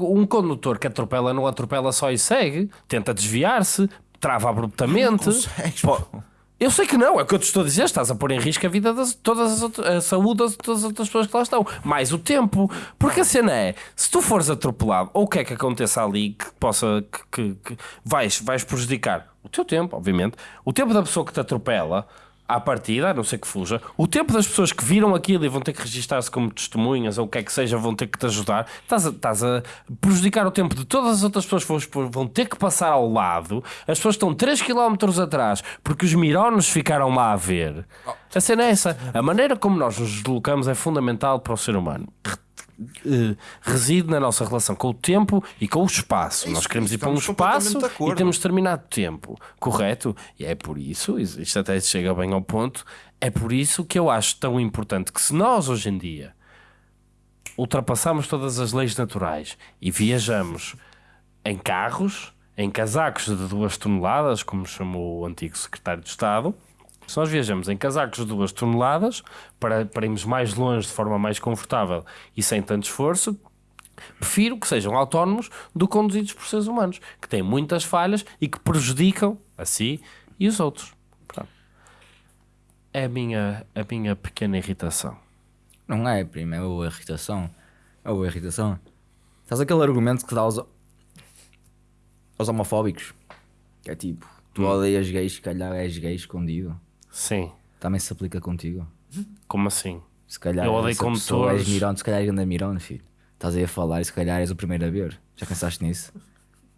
um condutor que atropela não atropela só e segue, tenta desviar-se, trava abruptamente. consegues, Pô, pô. Eu sei que não, é o que eu te estou a dizer. Estás a pôr em risco a vida de todas as outras, a saúde de todas as outras pessoas que lá estão, mais o tempo. Porque a cena é: se tu fores atropelado, ou o que é que aconteça ali que possa que, que- que vais, vais prejudicar o teu tempo, obviamente, o tempo da pessoa que te atropela. à partida, a não ser que fuja, o tempo das pessoas que viram aquilo e vão ter que registar-se como testemunhas ou o que é que seja, vão ter que te ajudar, estás a, estás a prejudicar o tempo de todas as outras pessoas que vão ter que passar ao lado, as pessoas estão 3 km atrás porque os mirones ficaram lá a ver. A cena é essa. A maneira como nós nos deslocamos é fundamental para o ser humano. Eh, reside na nossa relação com o tempo e com o espaço. Isso, Nós queremos ir para um espaço e temos determinado tempo, correto? E é por isso, isto até chega bem ao ponto, é por isso que eu acho tão importante que se nós hoje em dia ultrapassamos todas as leis naturais e viajamos em carros, em casacos de duas toneladas, como chamou o antigo secretário de Estado, se nós viajamos em casacos de duas toneladas para, para irmos mais longe de forma mais confortável e sem tanto esforço, prefiro que sejam autónomos do que conduzidos por seres humanos, que têm muitas falhas e que prejudicam a si e os outros. Pronto. É a minha, a minha pequena irritação. Não é, primo, é boa irritação. É boa irritação. Estás aquele argumento que dá aos, aos homofóbicos. Que é tipo, tu odeias gays, se calhar és gay escondido. Sim, Também se aplica contigo. como assim? Se calhar Eu odeio essa pessoa condutores. és mirão, se calhar grande mirão, filho. Estás aí a falar e se calhar és o primeiro a ver. Já pensaste nisso?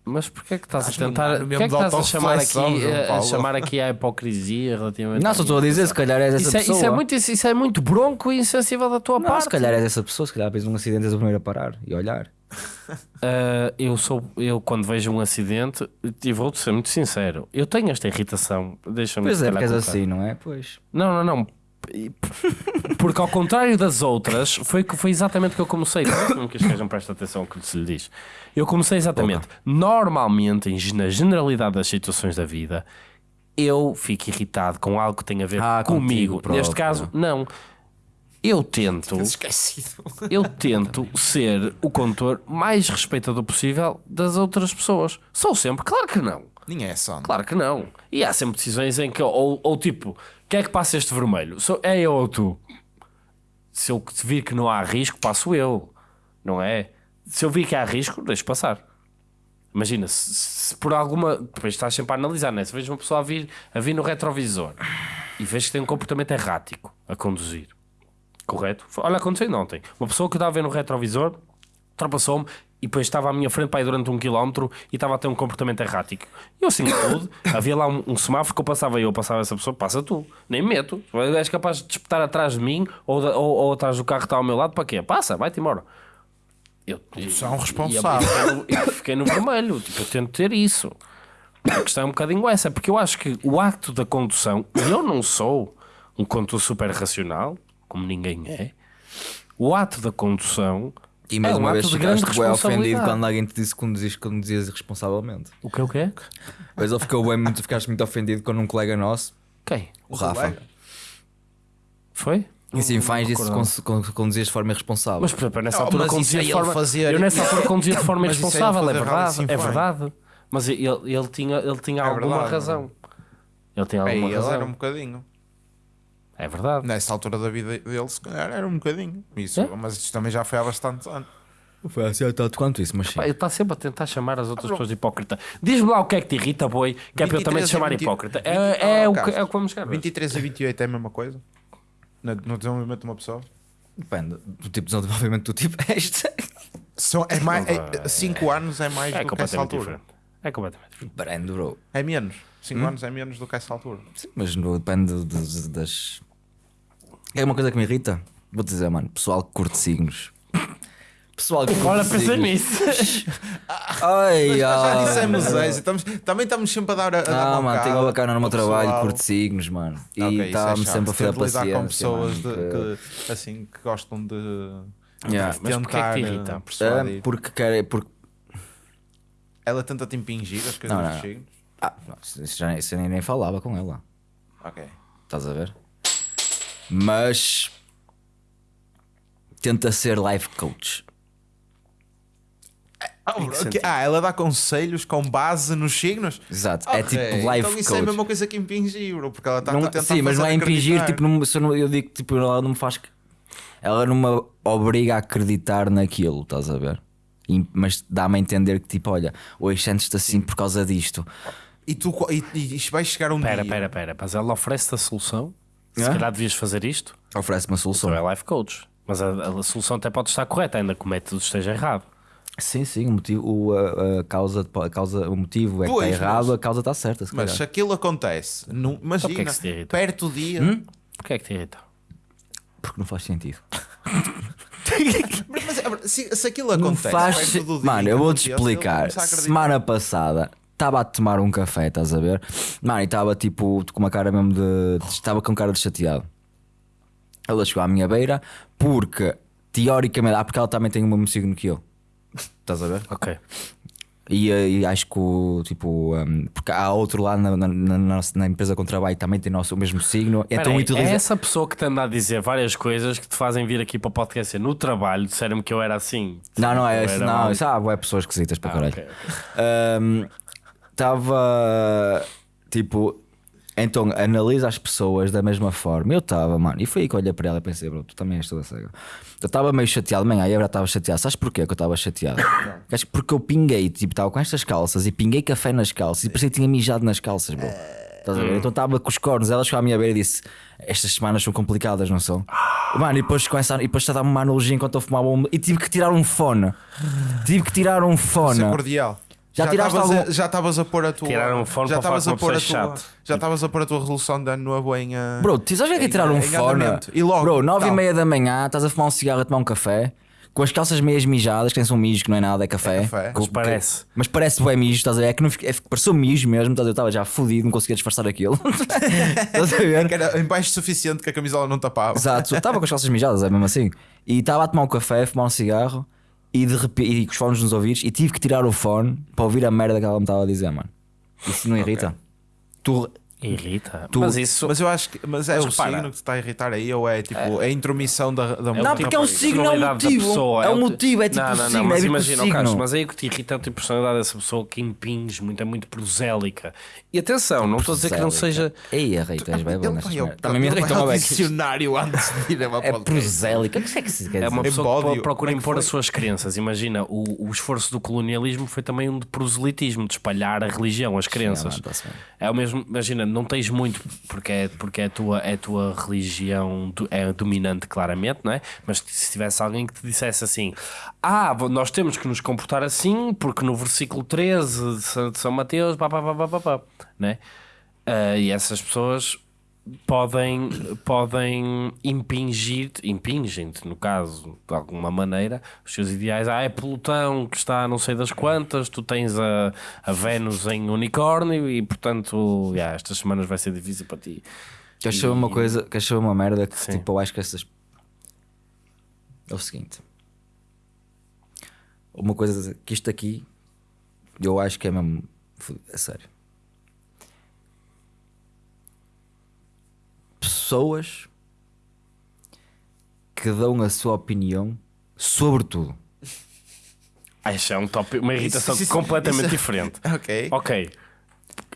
Mas porquê é que estás a tentar. Porquê mesmo é que de estás a chamar aqui, a, chamar aqui à hipocrisia relativamente. Não, só estou a dizer, se calhar és essa isso, é, pessoa. isso, é muito, isso, isso é muito bronco e insensível da tua Não, parte. se calhar és essa pessoa, se calhar vês um acidente és o primeiro a parar e a olhar. Uh, (laughs) eu sou eu quando vejo um acidente e vou ser muito sincero eu tenho esta irritação deixa-me Pois é, porque és assim, não é? Pois. não não não. Porque ao contrário das outras foi que foi exatamente o que eu comecei. Não que estejam presta atenção ao que se lhe diz. Eu comecei exatamente normalmente na generalidade das situações da vida eu fico irritado com algo que tem a ver Ah, comigo. Contigo neste caso não eu tento Esquecido. (laughs) eu tento ser o condutor mais respeitador possível das outras pessoas. Sou sempre, claro que não. Nem é só. Claro que não. E há sempre decisões em que, ou, ou tipo, quem é que passa este vermelho? Sou, é eu ou tu? Se eu vir que não há risco, passo eu. Não é? Se eu vir que há risco, deixo passar. Imagina, se, se por alguma. Depois estás sempre a analisar, né? Se vejo uma pessoa a vir, a vir no retrovisor e vejo que tem um comportamento errático a conduzir, correto? Olha, aconteceu ontem. Uma pessoa que estava a ver no retrovisor ultrapassou-me e depois estava à minha frente para durante um quilómetro e estava a ter um comportamento errático. Eu assim pude, (coughs) havia lá um, um semáforo que eu passava eu, passava essa pessoa, passa tu, nem me meto. És capaz de disputar atrás de mim ou, da- ou, ou atrás do carro que está ao meu lado, para quê? Passa, vai-te embora. Eu, e- responsável. e eu- eu fiquei no vermelho, tipo, eu tento ter isso. A questão é um bocadinho essa, porque eu acho que o acto da condução, e eu não sou um condutor super racional, como ninguém é, o ato da condução E mais é um uma ato vez ficaste bem ofendido quando alguém te disse que conduziste, conduzias irresponsavelmente. O que é o que é? Pois ele ficou bem, muito, ficaste muito ofendido quando um colega nosso, Quem? o Rafa, Foi? em Sinfãs disse que conduzias de forma irresponsável. Mas, por exemplo, eu nessa altura mas conduzia de é ele forma. fazer- Eu nessa altura conduzia de forma Mas é ele irresponsável, é verdade. É verdade. Mas ele, ele, tinha, ele tinha É alguma verdade, razão. Ele tinha alguma ele razão. era um bocadinho. É verdade. Nessa altura da vida dele, se calhar era um bocadinho. Isso, É? Mas isto também já foi há bastante anos. Foi assim tanto quanto isso, mas sim. Pá, ele está sempre a tentar chamar as outras pessoas de hipócrita. Diz-me lá o que é que te irrita, boi, que é para eu também 23 te chamar a 20 hipócrita. 20 É, é, oh, o, que, é o que vamos chegar. 23 a 28 é a mesma coisa? No, no desenvolvimento de uma pessoa? Depende do tipo de desenvolvimento do tipo este. São, é mais, Não, 5 anos é mais É do que essa altura. diferente. É completamente diferente. Depende, bro. É menos. 5 Hum? anos é menos do que essa altura. Sim, mas no, depende de- de- das. É uma coisa que me irrita. Vou dizer, mano, pessoal que curte signos. Pessoal que curte Olha, pensei signos. nisso. (laughs) Ai, Já ai. dissemos isso. Estamos, também estamos sempre a dar a, a dar Não, mano, tenho uma bacana no meu ao trabalho, pessoal. curte signos, mano. E Ok, isso é está-me chato. sempre a Ter fazer de lidar paciência. com pessoas de- mano, que, assim, que gostam de, de Yeah. Mas porquê é que tentar te eh, irrita? que- persuadir. Ah, porque quer. Porque... Ela tenta te impingir as coisas Não, dos não. signos. Ah, não, isso, já, isso eu nem, nem falava com ela. Ok. Estás a ver? Mas. Tenta ser life coach. Ah, ok. Ah, ela dá conselhos com base nos signos? Exato. É Ok, tipo life então isso coach. é a mesma coisa que impingir, bro, porque ela está Não- a tentar sim, mas não é impingir, acreditar. tipo, não, se eu, não- eu digo tipo, ela não me faz. Ela não me obriga a acreditar naquilo, estás a ver? E- mas dá-me a entender que, tipo, olha, hoje sentes-te assim por causa disto. E tu e, e isto vai chegar um Pera, dia. pera, pera. Mas ela oferece-te a solução? Se calhar devias fazer isto, Oferece uma solução. é life coach. Mas a, a solução até pode estar correta, ainda que o método esteja errado. Sim, sim, o motivo, o, a, a causa, a causa, o motivo é que Pois, está errado, mas- a causa está certa. Se Mas calhar. se aquilo acontece, não, imagina, Então, que é que se te irrita? perto do dia. Hum? Porquê é que te irrita? Porque não faz sentido. (laughs) Mas, mas, se, se aquilo Não acontece, faz perto do dia Mano, que eu vou-te explicar. Semana passada estava a tomar um café, estás a ver? Mano, e estava tipo com uma cara mesmo de. Estava com cara de chateado. Ela chegou à minha beira porque, teoricamente, ah, porque ela também tem o mesmo signo que eu. Estás a ver? Ok. E, eh, e acho que tipo, um, porque há outro lá na, na, na, na empresa com trabalho também tem nosso, o mesmo signo, então Peraí, utiliza. É essa pessoa que te anda a dizer várias coisas que te fazem vir aqui para o podcast. No trabalho, disseram-me que eu era assim. Não, não é não, isso há é pessoas esquisitas para Ah, caralho. ok. Estava tipo, então analisa as pessoas da mesma forma. Eu estava, mano, e foi aí que eu olhei para ela e pensei, bro, tu também és toda cega. Eu estava meio chateado, manhã, aí eu já estava chateado. Sabes porquê que eu estava chateado? (coughs) Acho que Porque eu pinguei, tipo, estava com estas calças e pinguei café nas calças e parecia que tinha mijado nas calças, bro. Estás a ver? Então estava com os cornos, ela chegou à minha beira e disse: Estas semanas são complicadas, não são? Mano, e depois começa a, e depois está a dar uma analogia enquanto eu fumava um, e tive que tirar um fone. Tive que tirar um fone. Isso é cordial. Já tiraste estavas a- algum- já estavas a pôr a tua. Tirar um fone já para falar estavas a pôr a tua. Já estavas a pôr a tua resolução de ano novo em. ah, Bro, tu sabes o que é que é tirar um fone? E logo, Bro, 9 e tal. meia da manhã, estás a fumar um cigarro a tomar um café, com as calças meias mijadas, que nem são mijos, que não é nada, é café. É café. Com- Mas parece. Mas parece bem mijo, estás a ver? É que não é, pareceu mijo mesmo, estás a ver? Eu estava já fodido, não conseguia disfarçar aquilo. (laughs) estás a ver? que era em baixo o suficiente que a camisola não tapava. Exato, estava com as calças mijadas, é mesmo assim. E estava a tomar um café, a fumar um cigarro e de repente, e com os fones nos ouvidos, e tive que tirar o fone para ouvir a merda que ela me estava a dizer, mano. Isso não irrita? Tu, Irrita. Tu- Mas isso. Mas eu acho que. Mas é Mas o repara. signo que te está a irritar aí ou é tipo a intromissão da, da Não, porque é um signo, é um motivo. pessoa, É um o- motivo, é tipo não, o não, signo, não, é mas tipo imagina, signo. Carlos, mas aí o que te irrita é o tipo de personalidade dessa pessoa que impinge muito, é muito prosélica. E atenção, não estou a dizer que não seja. Ei, a Rita, és bem bom. Também me irrita uma beca. dicionário antes de ir a uma É prosélica. O que é que se quer É uma pessoa que procura é impor foi? as suas crenças. Imagina, o, o esforço do colonialismo foi também um de proselitismo, de espalhar a religião, as crenças. É o mesmo, imagina, não tens muito porque é, porque é, a, tua, é a tua religião é dominante, claramente, não é? Mas se tivesse alguém que te dissesse assim: Ah, nós temos que nos comportar assim, porque no versículo 13 de São, Mateus, pá, pá, pá, pá, pá, pá, né? Ah, e essas pessoas podem, podem impingir, impingem-te, no caso, de alguma maneira, os seus ideais. Ah, é Plutão que está não sei das quantas, tu tens a, a Vênus em unicórnio e, portanto, yeah, estas semanas vai ser difícil para ti. Queres saber uma coisa, queres saber uma merda que Sim. tipo, eu acho que essas. É o seguinte. Uma coisa que isto aqui eu acho que é mesmo. É sério. Pessoas que dão a sua opinião sobre tudo. Ah, isso é um tópico, uma irritação Isso- isso- completamente isso- diferente. (laughs) Ok. Ok,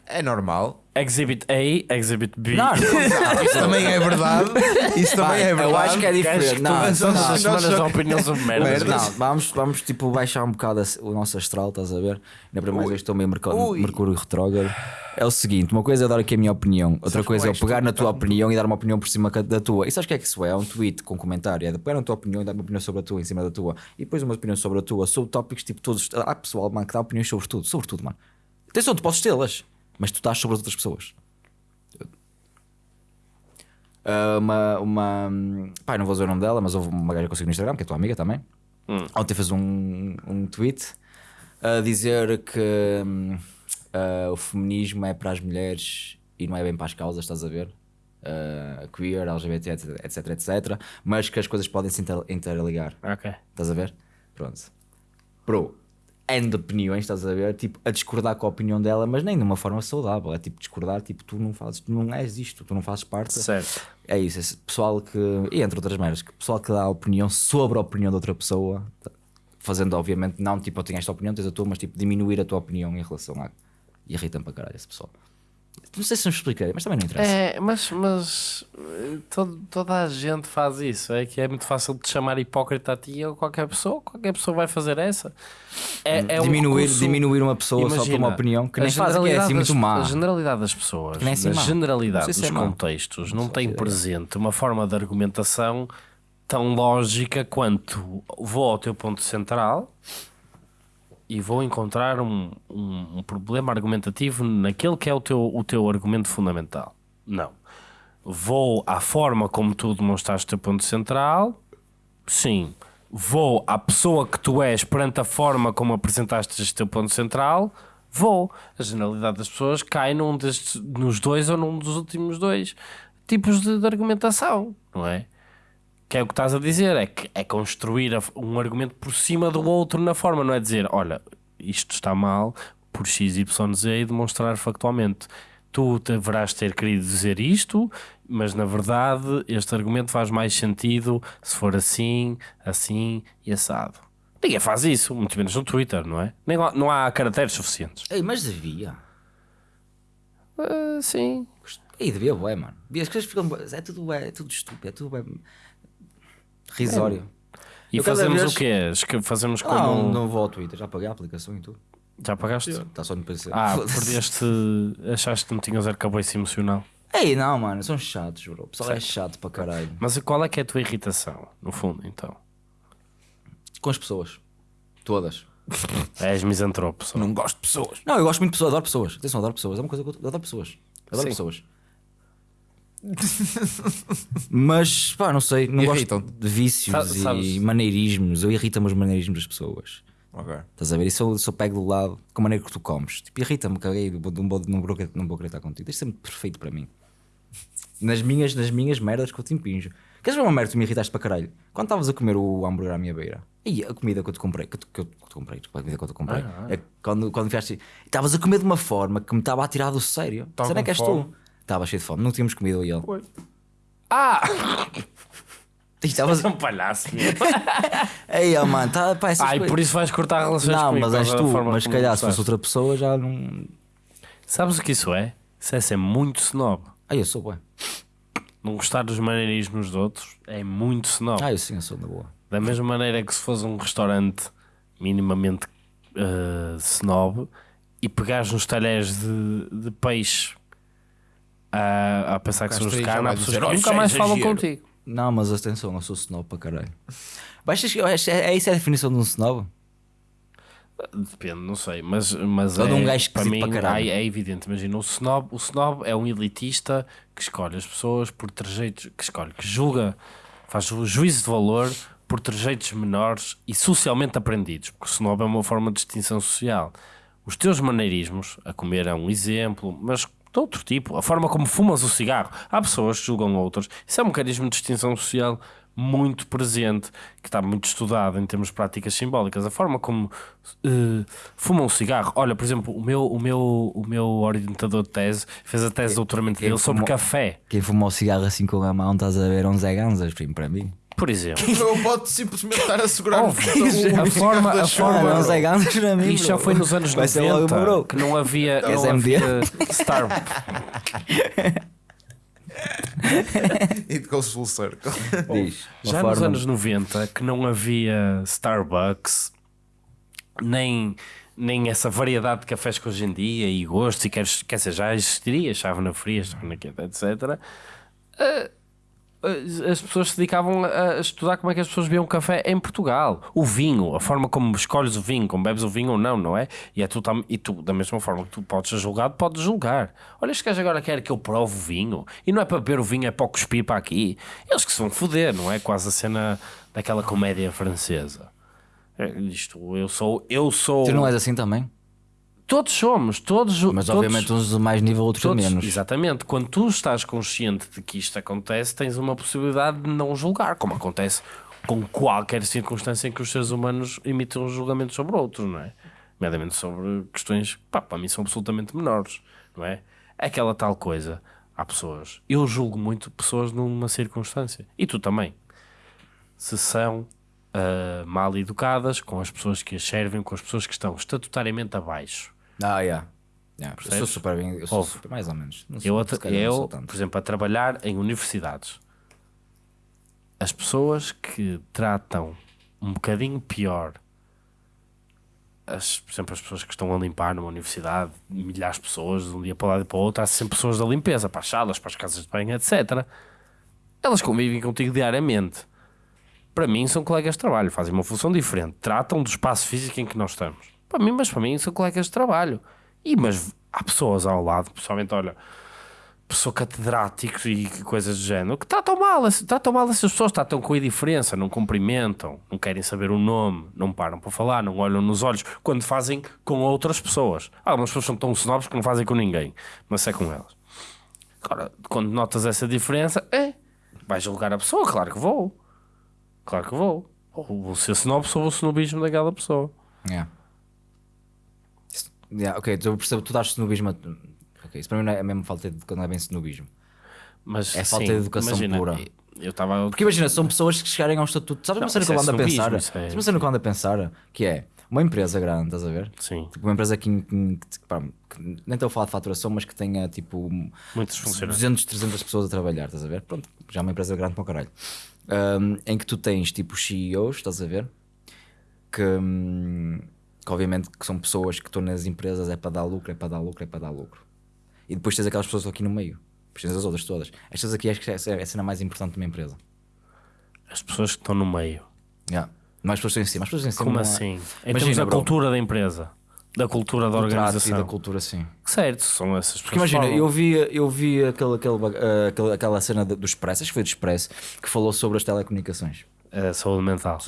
É normal. Exhibit A, Exhibit B. Não, (laughs) Isso também é verdade. Isso também é verdade. eu acho que é diferente. que Não, todas não, as não. semanas nós- dão opinião sobre merdas. Não, vamos, vamos tipo baixar um bocado a- o nosso astral, estás a ver? Ainda para mais eu estou meio merc- Ui. Mercúrio retrógrado. É o seguinte: uma coisa é dar aqui a minha opinião, outra Sabes coisa é eu que eu pegar na tua tu- opinião e dar uma opinião por cima da tua. E sabes o que é que isso é? É um tweet com comentário. É de pegar na tua opinião e dar uma opinião sobre a tua em cima da tua. E depois uma opinião sobre a tua, sobre tópicos tipo todos. Há pessoal, mano, que dá opiniões sobre tudo, sobre tudo, mano. Atenção, tu podes tê-las, mas tu estás sobre as outras pessoas. Ah, uma, uma. Pai, não vou dizer o nome dela, mas houve uma gaja que eu sigo no Instagram, que é tua amiga também. Ontem fez um, um tweet a dizer que hum, ah, o feminismo é para as mulheres e não é bem para as causas, estás a ver? Ah, queer, LGBT, etc, etc, etc. Mas que as coisas podem se inter- interligar. Ok. Estás a ver? Pronto. Bro, De opiniões, estás a ver? Tipo, a discordar com a opinião dela, mas nem de uma forma saudável. É tipo discordar, tipo, tu não fazes, tu não és isto, tu não fazes parte. Certo. É isso, esse pessoal que. E entre outras merdas, que pessoal que dá opinião sobre a opinião de outra pessoa, tá- fazendo, obviamente, não tipo, eu tenho esta opinião, tens a tua, mas tipo, diminuir a tua opinião em relação a. E irrita-me para caralho esse pessoal. Não sei se me expliquei, mas também não interessa. É, mas, mas todo- toda a gente faz isso. É que é muito fácil de chamar hipócrita a ti ou qualquer pessoa. Qualquer pessoa vai fazer essa. É, é um diminuir, recurso- diminuir uma pessoa só por Imagina, uma opinião que nem faz, que é assim muito das- má. A generalidade das pessoas, nem é assim a generalidade Não dos é contextos, não tem ideia. presente uma forma de argumentação tão lógica quanto vou ao teu ponto central e vou encontrar um, um, um problema argumentativo naquele que é o teu, o teu argumento fundamental. Não. Vou à forma como tu demonstraste o teu ponto central, sim. Vou à pessoa que tu és perante a forma como apresentaste este teu ponto central, vou. A generalidade das pessoas cai num destes, nos dois ou num dos últimos dois tipos de, de argumentação, não é? Que é o que estás a dizer, é que é construir um argumento por cima do outro na forma, não é dizer, olha, isto está mal por x, y, z e demonstrar factualmente. Tu deverás ter querido dizer isto, mas na verdade este argumento faz mais sentido se for assim, assim e assado. Ninguém faz isso, muito menos no Twitter, não é? Nem lá- não há caracteres suficientes. Ei, mas devia. Ah, sim. Ei, devia, bué, mano. As coisas ficam. É tudo, bué, é tudo estúpido, é tudo bué risório. E Eu cada fazemos vez- o quê? Fazemos como. Não, não vou ao Twitter, já paguei a aplicação e tudo. Já pagaste? Está só no PC. Ah, Foda-se. perdeste. Achaste que não tinhas arcabouço emocional. Ei, não, mano, são chatos, bro. O pessoal é chato para caralho. Mas qual é que é a tua irritação, no fundo, então? Com as pessoas. Todas. És misantropo, só. Não gosto de pessoas. Não, eu gosto muito de pessoas, adoro pessoas. Atenção, adoro pessoas. É uma coisa que eu eu adoro pessoas. Adoro Sim. pessoas. Mas, pá, não sei. Não gosto de vícios Sa- sabes- e maneirismos. Eu irrita-me os maneirismos das pessoas. Ok. Estás a ver? Isso eu, se eu pego do lado com a maneira que tu comes. Tipo, irrita-me, caguei, não vou, não, vou, não, vou, não vou querer estar contigo. Isto é muito perfeito para mim. Nas minhas, nas minhas merdas que eu te impinjo. Queres ver uma merda que tu me irritaste para caralho? Quando estavas a comer o hambúrguer à minha beira, e a comida que eu te comprei, que eu, te- que eu te comprei, a comida que eu te comprei, é que quando, quando vieste, estavas a comer de uma forma que me estava a tirar do sério. Será que és fome. tu? Estava cheio de fome, não tínhamos comido eu e ele. Ah! (laughs) Estavas. És um palhaço. (laughs) Ei, oh, mano, tá, pá, essas Ah, e coisas- por isso vais cortar relações Não, comigo. mas por és da tu. Mas se calhar se fosse outra pessoa já não. Sabes o que isso é? Isso é ser muito snob. Ah, eu sou, ué. Não gostar dos maneirismos de outros é muito snob. Ah, eu sim, eu sou na boa. Da mesma maneira que se fosse um restaurante minimamente eh, snob e pegares nos talheres de, de peixe a, a pensar que são os há vai pessoas que "Oh, nunca é mais falam exagero." contigo. Não, mas atenção, eu sou snob para caralho. Baixas, é, é isso a definição de um snob? Depende, não sei, mas, mas é, um gajo para mim para é, é evidente. Imagina, o snob, o snob é um elitista que escolhe as pessoas por trejeitos, que escolhe, que julga, faz o juízo de valor por trejeitos menores e socialmente aprendidos, porque o snob é uma forma de distinção social. Os teus maneirismos, a comer é um exemplo, mas de outro tipo, a forma como fumas o cigarro, há pessoas que julgam outras, isso é um mecanismo de distinção social muito presente, que está muito estudado em termos de práticas simbólicas. A forma como eh, fumam um cigarro. Olha, por exemplo, o meu, o, meu, o meu orientador de tese fez a tese de doutoramento dele sobre fumou- café, Quem fumou cigarro assim com a mão, estás a ver, é um Zé Ganzas, primo, para mim. Por exemplo. Não pode simplesmente estar a segurar Óbvio. o- A forma- a forma- Ah, não, Ganzas para mim. Isto já foi nos anos Vai ser logo o meu 90 bro. que não havia, não SMD. havia Star, It goes full circle. Diz. já nos forma- anos 90 que não havia Starbucks nem, nem essa variedade de cafés que hoje em dia e gostos e quer, quer dizer, já existiria chávena fria, chávena quente, etc. eh, eh, As pessoas se dedicavam a estudar como é que as pessoas bebiam café em Portugal. O vinho, a forma como escolhes o vinho, como bebes o vinho ou não, não é? E, é tu, e tu, da mesma forma que tu podes ser julgado, podes julgar. Olha, este gajo agora quer que eu prove o vinho. E não é para beber o vinho, é para cuspir para aqui. Eles que se vão foder, não é? Quase a cena daquela comédia francesa. É, Isto, eu sou. Eu sou. Tu não és assim também? Todos somos, todos. Mas todos, obviamente uns de mais nível, outros de todos- menos. Exatamente. Quando tu estás consciente de que isto acontece, tens uma possibilidade de não julgar, como acontece com qualquer circunstância em que os seres humanos emitem um julgamento sobre outros, não é? Nomeadamente sobre questões que, para mim, são absolutamente menores, não é? Aquela tal coisa. Há pessoas. Eu julgo muito pessoas numa circunstância. E tu também. Se são ah, mal educadas com as pessoas que as servem, com as pessoas que estão estatutariamente abaixo. Ah, yeah. Yeah, eu sou super bem, eu sou Ouve. super, mais ou menos. Não Eu, sou eu por exemplo, a trabalhar em universidades, as pessoas que tratam um bocadinho pior, as, por exemplo, as pessoas que estão a limpar numa universidade, milhares de pessoas, de um dia para o lado e para o outro, há sempre pessoas da limpeza, para as salas, para as casas de banho, etc. Elas convivem contigo diariamente. Para mim, são colegas de trabalho, fazem uma função diferente, tratam do espaço físico em que nós estamos. Para mim, mas para mim, são colegas de trabalho. E, mas há pessoas ao lado, pessoalmente, olha, pessoa catedráticos e coisas do género que tratam mal, tratam mal essas pessoas, tratam com indiferença, não cumprimentam, não querem saber o nome, não param para falar, não olham nos olhos quando fazem com outras pessoas. Algumas pessoas são tão snobs que não fazem com ninguém, mas é com elas. Agora, quando notas essa diferença, é, vais julgar a pessoa, claro que vou. Claro que vou. Ou vou ser snob, sou o snobismo daquela pessoa. Yeah. Yeah, ok, eu percebo, tu dás snobismo. a- Ok, isso para mim não é mesmo falta de educação, não é bem snobismo. Mas, É falta sim, de educação imagina, pura. Eu estava. Porque imagina, são pessoas que chegarem ao estatuto. Sabes uma Não, cena que eu é ando a pensar? é- Sabes uma cena que eu ando a pensar? Que é uma empresa grande, estás a ver? Sim, Tipo, uma empresa que, que, que, pá, que nem estou a falar de faturação, mas que tenha tipo muitos funcionários. 200, 300 pessoas a trabalhar, estás a ver? Pronto, já é uma empresa grande para o caralho. Ahm, em que tu tens tipo CEOs, estás a ver? Que, hum, que obviamente que são pessoas que estão nas empresas, é para dar lucro, é para dar lucro, é para dar lucro. E depois tens aquelas pessoas que estão aqui no meio. Depois tens as outras todas. Estas aqui acho que é é a cena mais importante de uma empresa. As pessoas que estão no meio. Yeah. Não as pessoas estão em cima, as pessoas estão em cima. Como é- assim? Em Imagina, termos da bro. cultura da empresa, da cultura da e organização. da cultura, sim. Certo, são essas pessoas. Porque imagina, falam. eu vi, eu vi aquele, aquele, aquele- aquela cena do Expresso, acho que foi do Expresso, que falou sobre as telecomunicações. A saúde mental.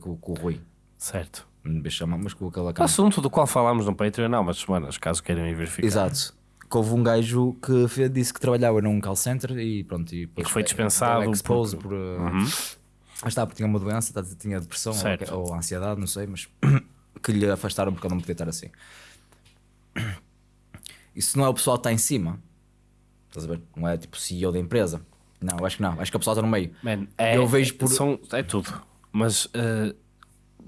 Com, com o Rui. Certo. Me chama, mas com aquela O cara. assunto do qual falámos no Patreon há umas semanas, caso queiram ir verificar. Exato. Que houve um gajo que disse que trabalhava num call center e pronto. E, depois que foi dispensado estava exposed porque- por. uh, Mas estava, tinha uma doença, tá- tinha depressão ou, Certo. ou ansiedade, não sei, mas (clears throat) que lhe afastaram porque ele não podia estar assim. (clears throat) Isso não é o pessoal que está em cima. Estás a ver? Não é tipo CEO da empresa. Não, acho que não. Acho que o pessoal está no meio. Man, é, Eu vejo por- são, é tudo. Mas, eh,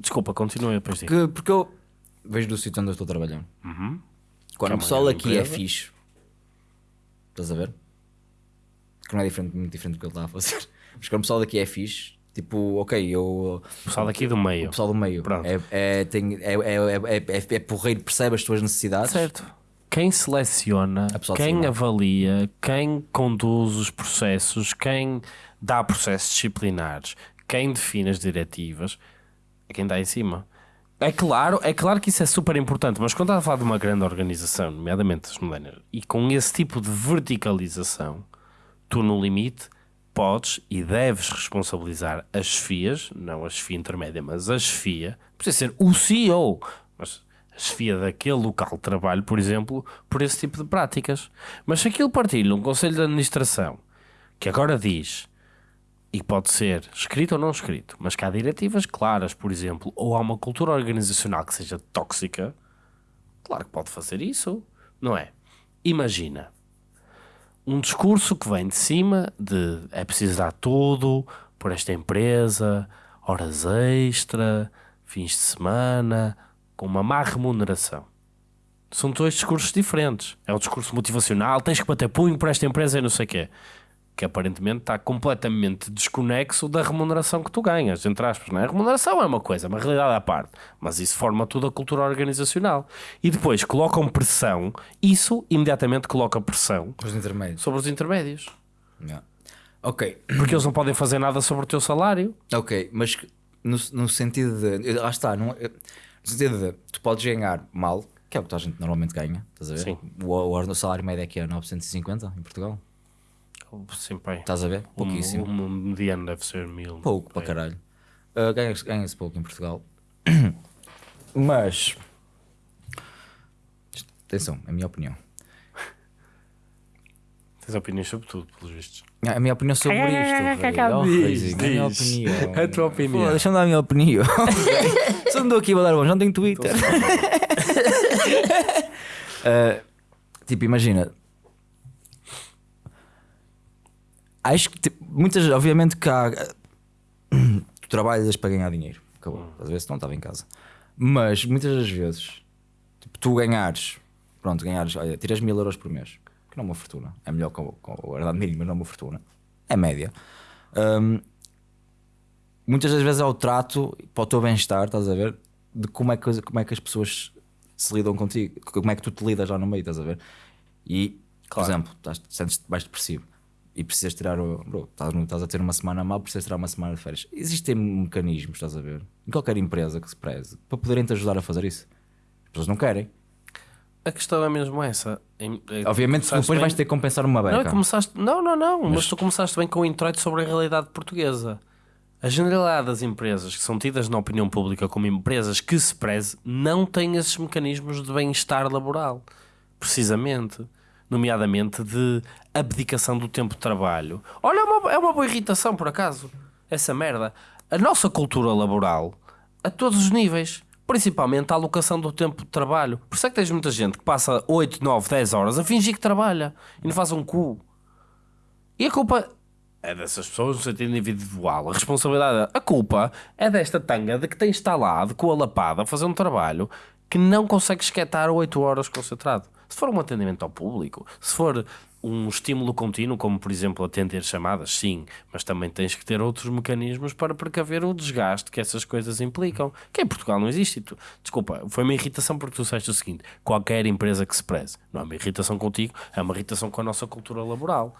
desculpa, continue depois disso. Que, porque eu vejo do sítio onde eu estou trabalhando. Quando Que é o pessoal aqui é fixe, estás a ver? Que não é diferente, muito diferente do que ele está a fazer. (laughs) Mas quando o pessoal daqui é fixe, tipo, ok, eu. O pessoal daqui do meio. O pessoal do meio Pronto. é, é, tem, é, é, é, é, é porreiro, percebe as tuas necessidades. Certo. Quem seleciona, A quem avalia, quem conduz os processos, quem dá processos disciplinares, quem define as diretivas, é quem está em cima. É claro, é claro que isso é super importante, mas quando estás a falar de uma grande organização, nomeadamente as millennials, e com esse tipo de verticalização, tu no limite podes e deves responsabilizar as FIAs, não a chefia intermédia, mas a chefia, precisa ser o CEO, mas a chefia daquele local de trabalho, por exemplo, por esse tipo de práticas. Mas se aquilo partilha um conselho de administração que agora diz, e pode ser escrito ou não escrito, mas que há diretivas claras, por exemplo, ou há uma cultura organizacional que seja tóxica, claro que pode fazer isso, não é? Imagina um discurso que vem de cima de é preciso dar tudo por esta empresa, horas extra, fins de semana, com uma má remuneração. São dois discursos diferentes. É o discurso motivacional, tens que bater punho por esta empresa e não sei o quê. Que aparentemente está completamente desconexo da remuneração que tu ganhas, entre aspas. Não é? A remuneração é uma coisa, uma realidade à parte. Mas isso forma tudo a cultura organizacional. E depois colocam pressão, isso imediatamente coloca pressão Os sobre os intermédios. Yeah. Ok, Porque eles não podem fazer nada sobre o teu salário. ok, mas no, no sentido de. Lá está, não, é- no sentido de tu podes ganhar mal, que é o que toda a gente normalmente ganha, estás a ver? Sim. O, o, o salário médio aqui é 950 em Portugal, Sim, pai. estás a ver? O, Pouquíssimo. o mediano deve ser mil. Pouco para caralho. Uh, Ganha-se ganha-se pouco em Portugal. (coughs) Mas. Atenção, é a minha opinião. Tens opiniões sobre tudo, pelos vistos. A minha opinião sobre isto. velho. Oh, Diz, minha diz. opinião. A tua opinião. Deixa-me dar a minha opinião. (laughs) Eu não dou aqui a dar bom, já não tenho Twitter. Uh, (laughs) tipo, imagina. Acho que tipo, muitas, obviamente que há. Tu trabalhas para ganhar dinheiro. Acabou. Às vezes não estava em casa. Mas muitas das vezes, tipo, tu ganhares pronto, ganhares, olha, tiras mil euros por mês, que não é uma fortuna, é melhor com, com a verdade mínima, mas não é uma fortuna, é média. Hum, muitas das vezes é o trato para o teu bem-estar, estás a ver? De como é, que, como é que as pessoas se lidam contigo, como é que tu te lidas lá no meio, estás a ver? E, por exemplo, estás, sentes-te mais depressivo e precisas tirar o. Bro, estás, estás a ter uma semana mal, precisas tirar uma semana de férias. Existem mecanismos, estás a ver? Em qualquer empresa que se preze, para poderem te ajudar a fazer isso. As pessoas não querem. A questão é mesmo essa. É- Obviamente, depois bem- vais ter que compensar uma Não, beca. começaste... não, não, não, mas... tu começaste bem com o introito sobre a realidade portuguesa. A generalidade das empresas que são tidas na opinião pública como empresas que se preze não têm esses mecanismos de bem-estar laboral. Precisamente. Nomeadamente de abdicação do tempo de trabalho. Olha, é uma, é uma boa irritação, por acaso. Essa merda. A nossa cultura laboral, a todos os níveis, principalmente a alocação do tempo de trabalho. Por isso é que tens muita gente que passa 8, 9, 10 horas a fingir que trabalha e não faz um cu. E a culpa é dessas pessoas no sentido individual. A responsabilidade, a culpa é desta tanga de que tem instalado com a lapada a fazer um trabalho que não consegue esquetar 8 horas concentrado. Se for um atendimento ao público, se for um estímulo contínuo, como por exemplo atender chamadas, sim, mas também tens que ter outros mecanismos para precaver o desgaste que essas coisas implicam, que em Portugal não existe. Tu- desculpa, foi uma irritação porque tu disseste o seguinte: qualquer empresa que se preze, não é uma irritação contigo, é uma irritação com a nossa cultura laboral.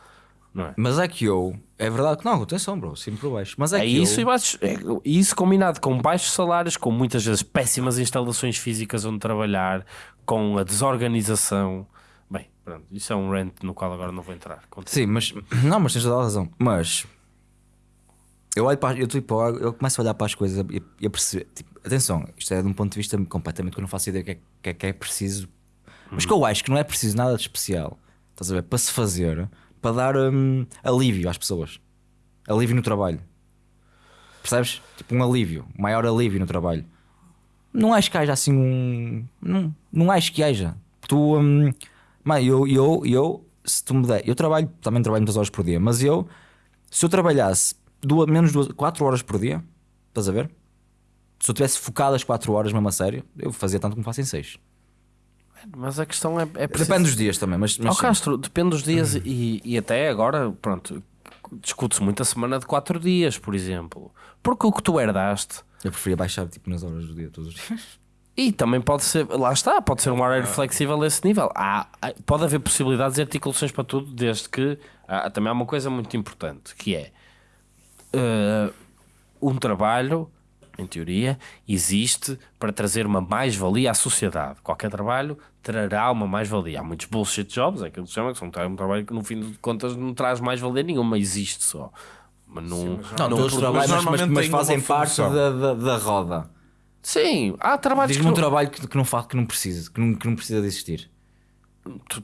Não é? Mas é que eu. É verdade que não, atenção, bro, sempre por baixo. Mas é, É que isso eu, e baixos, é isso combinado com baixos salários, com muitas vezes péssimas instalações físicas onde trabalhar, com a desorganização. Bem, pronto, isso é um rant no qual agora não vou entrar. Continua. Sim, mas. Não, mas tens toda a razão. Mas. Eu olho para. Eu, tipo, eu começo a olhar para as coisas e, e a perceber. Tipo, atenção, isto é de um ponto de vista completamente que eu não faço ideia que é, que é, que é preciso. Mas que eu acho que não é preciso nada de especial. Estás a ver? Para se fazer, para dar hum, alívio às pessoas. Alívio no trabalho. Percebes? Tipo um alívio, um maior alívio no trabalho. Não acho que haja assim um. Não, não acho que haja. Tu. Hum, mãe, eu, eu, eu, se tu me der. Eu trabalho, também trabalho muitas horas por dia, mas eu, se eu trabalhasse duas, menos duas, 4 horas por dia, estás a ver? Se eu tivesse focado as 4 horas mesmo a sério, eu fazia tanto como faço em 6. Mas a questão é, é preciso- Depende dos dias também, mas. mas sim. Castro, depende dos dias e, e até agora, pronto, discute-se muito a semana de 4 dias, por exemplo. Porque o que tu herdaste Eu preferia baixar tipo nas horas do dia todos os dias. E também pode ser, lá está, pode ser um horário flexível a esse nível. Há, pode haver possibilidades e articulações para tudo, desde que há, também há uma coisa muito importante que é eh, um trabalho, em teoria, existe para trazer uma mais-valia à sociedade. Qualquer trabalho trará uma mais-valia. Há muitos bullshit jobs, é aquilo que se chama, que são um trabalho que no fim de contas não traz mais-valia nenhuma, existe só. Mas não, Não, não todos trabalham, mas, mas, mas fazem parte da, da, da roda. Sim, há trabalhos Diz-me um não- trabalho que, que não faz, que não precisa, que não, que não precisa de existir.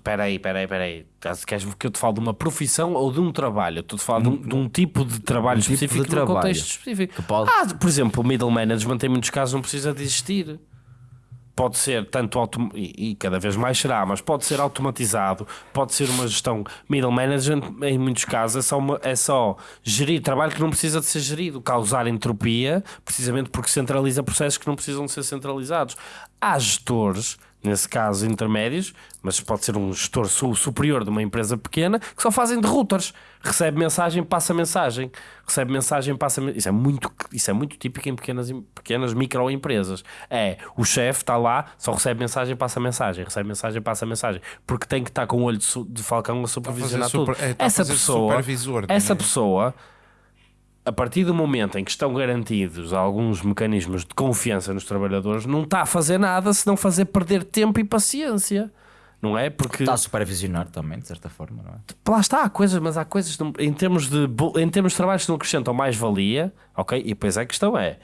Peraí, peraí, peraí. Queres queres que eu te fale de uma profissão ou de um trabalho? Eu Estou a falar de um, de um tipo de trabalho Um tipo de específico trabalho contexto específico. pode- Ah, por exemplo, o middle management em muitos casos não precisa de existir. Pode ser tanto autom... e, e cada vez mais será, mas pode ser automatizado, pode ser uma gestão middle management, em muitos casos é só, uma- é só gerir trabalho que não precisa de ser gerido, causar entropia, precisamente porque centraliza processos que não precisam de ser centralizados. Há gestores, nesse caso intermédios, mas pode ser um gestor su- superior de uma empresa pequena, que só fazem de routers. Recebe mensagem, passa mensagem. Recebe mensagem, passa mensagem. Isso é muito, isso é muito típico em pequenas, pequenas microempresas. É, o chefe está lá, só recebe mensagem, passa mensagem. Recebe mensagem, passa mensagem. Porque tem que estar com o olho de, de falcão a supervisionar super- tudo. é, a essa pessoa, supervisor essa também. pessoa, a partir do momento em que estão garantidos alguns mecanismos de confiança nos trabalhadores, não está a fazer nada se não fazer perder tempo e paciência. Não é? Porque Está a supervisionar também, de certa forma, não é? lá está, há coisas, mas há coisas em termos de em termos de trabalhos que não acrescentam mais valia, ok? E depois a questão é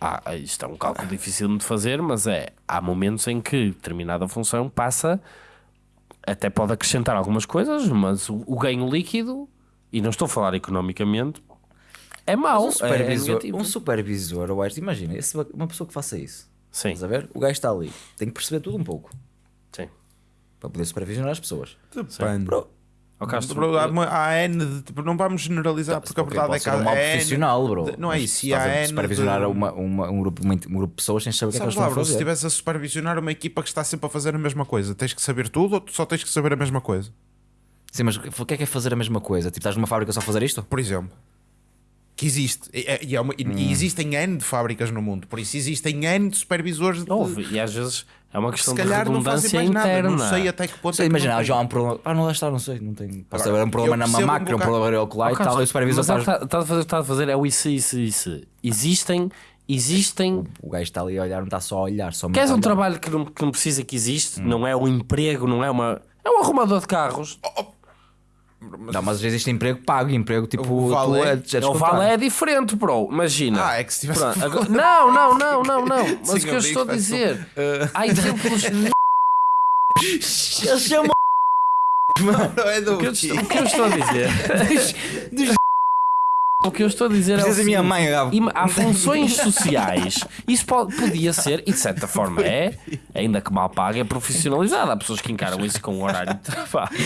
há, isto é um cálculo difícil de fazer, mas é há momentos em que determinada função passa até pode acrescentar algumas coisas, mas o, o ganho líquido, e não estou a falar economicamente, é mau. um é supervisor, negativo. um supervisor, acho, imagina, esse- uma pessoa que faça isso. Sim, Estás a ver? O gajo está ali, tem que perceber tudo um pouco sim. para poder supervisionar as pessoas. Depende. Bro, Castro, Bro, há, uma- há N de, tipo, não vamos generalizar porque a verdade é que um há mau N profissional, bro. de- não é isso, se e há N supervisionar de- uma, uma- um, grupo, uma- um grupo de pessoas sem saber o que é que eles lá, estão a bro, se fazer. estivesse a supervisionar uma equipa que está sempre a fazer a mesma coisa, tens que saber tudo ou tu só tens que saber a mesma coisa? Sim, mas o que é que é fazer a mesma coisa? Tipo, estás numa fábrica só a fazer isto? Por exemplo, que existe, e, é- e é uma- e- Hum. e existem N de fábricas no mundo, por isso existem N de supervisores de, Houve, e às vezes é uma questão de calhar não fazem redundância mais nada, interna. não sei até que ponto Sei, é imagina, já há um problema. Ah, não lá está, não sei. Não tem. Pode haver um problema na percebo um máquina, um problema ocular e Oh, tal, e o supervisor é o está. a fazer, está a fazer é o isso, isso, isso. Existem, existem. O gajo está ali a olhar, não está só a olhar. Só Queres um trabalho que não, que não precisa que existe? Hum. Não é um emprego, não é uma. É um arrumador de carros. Não, mas existe emprego pago, emprego tipo. O valé- tu é- o vale é diferente, bro. Imagina. Ah, é que se tivesse Pronto, Não, não, não, não, não. (laughs) Mas Sim, o que eu estou a dizer. (laughs) Uh, Há exemplos. Eles chamam. não é do O que eu o que eu estou a dizer. O que eu estou a dizer é. Precisas da minha seguinte, mãe, Gabo. Há funções sociais. Isso pode- podia ser, e de certa forma é, ainda que mal paga, é profissionalizado. Há pessoas que encaram isso com um horário de trabalho.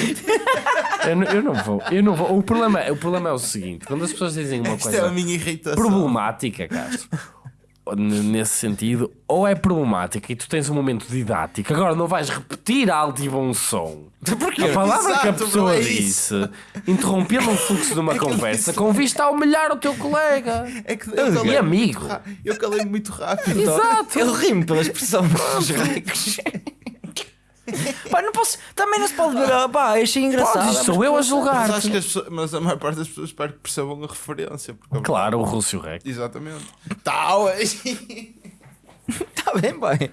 Eu não, eu não vou, eu não vou. O problema, é- o problema é o seguinte: quando as pessoas dizem uma Esta é a coisa minha irritação. problemática, Castro, nesse sentido, ou é problemática e tu tens um momento didático, agora não vais repetir alto e bom som. (laughs) A palavra que a Exato, pessoa é disse, interrompendo o fluxo de uma (laughs) ele conversa, com vista a humilhar o teu colega. É que eu E amigo. Eu calei muito rápido. Exato. Eu rimo pela expressão (laughs) dos ricos. (laughs) Pá, não posso. Também não se pode ver. Pá, achei engraçado. Podes, sou eu a Mas, julgar. acho que as pessoas, mas a maior parte das pessoas espero que percebam a referência. Porque, Claro, o Rússio Rec. Exatamente. Tal. Está (laughs) bem, bem.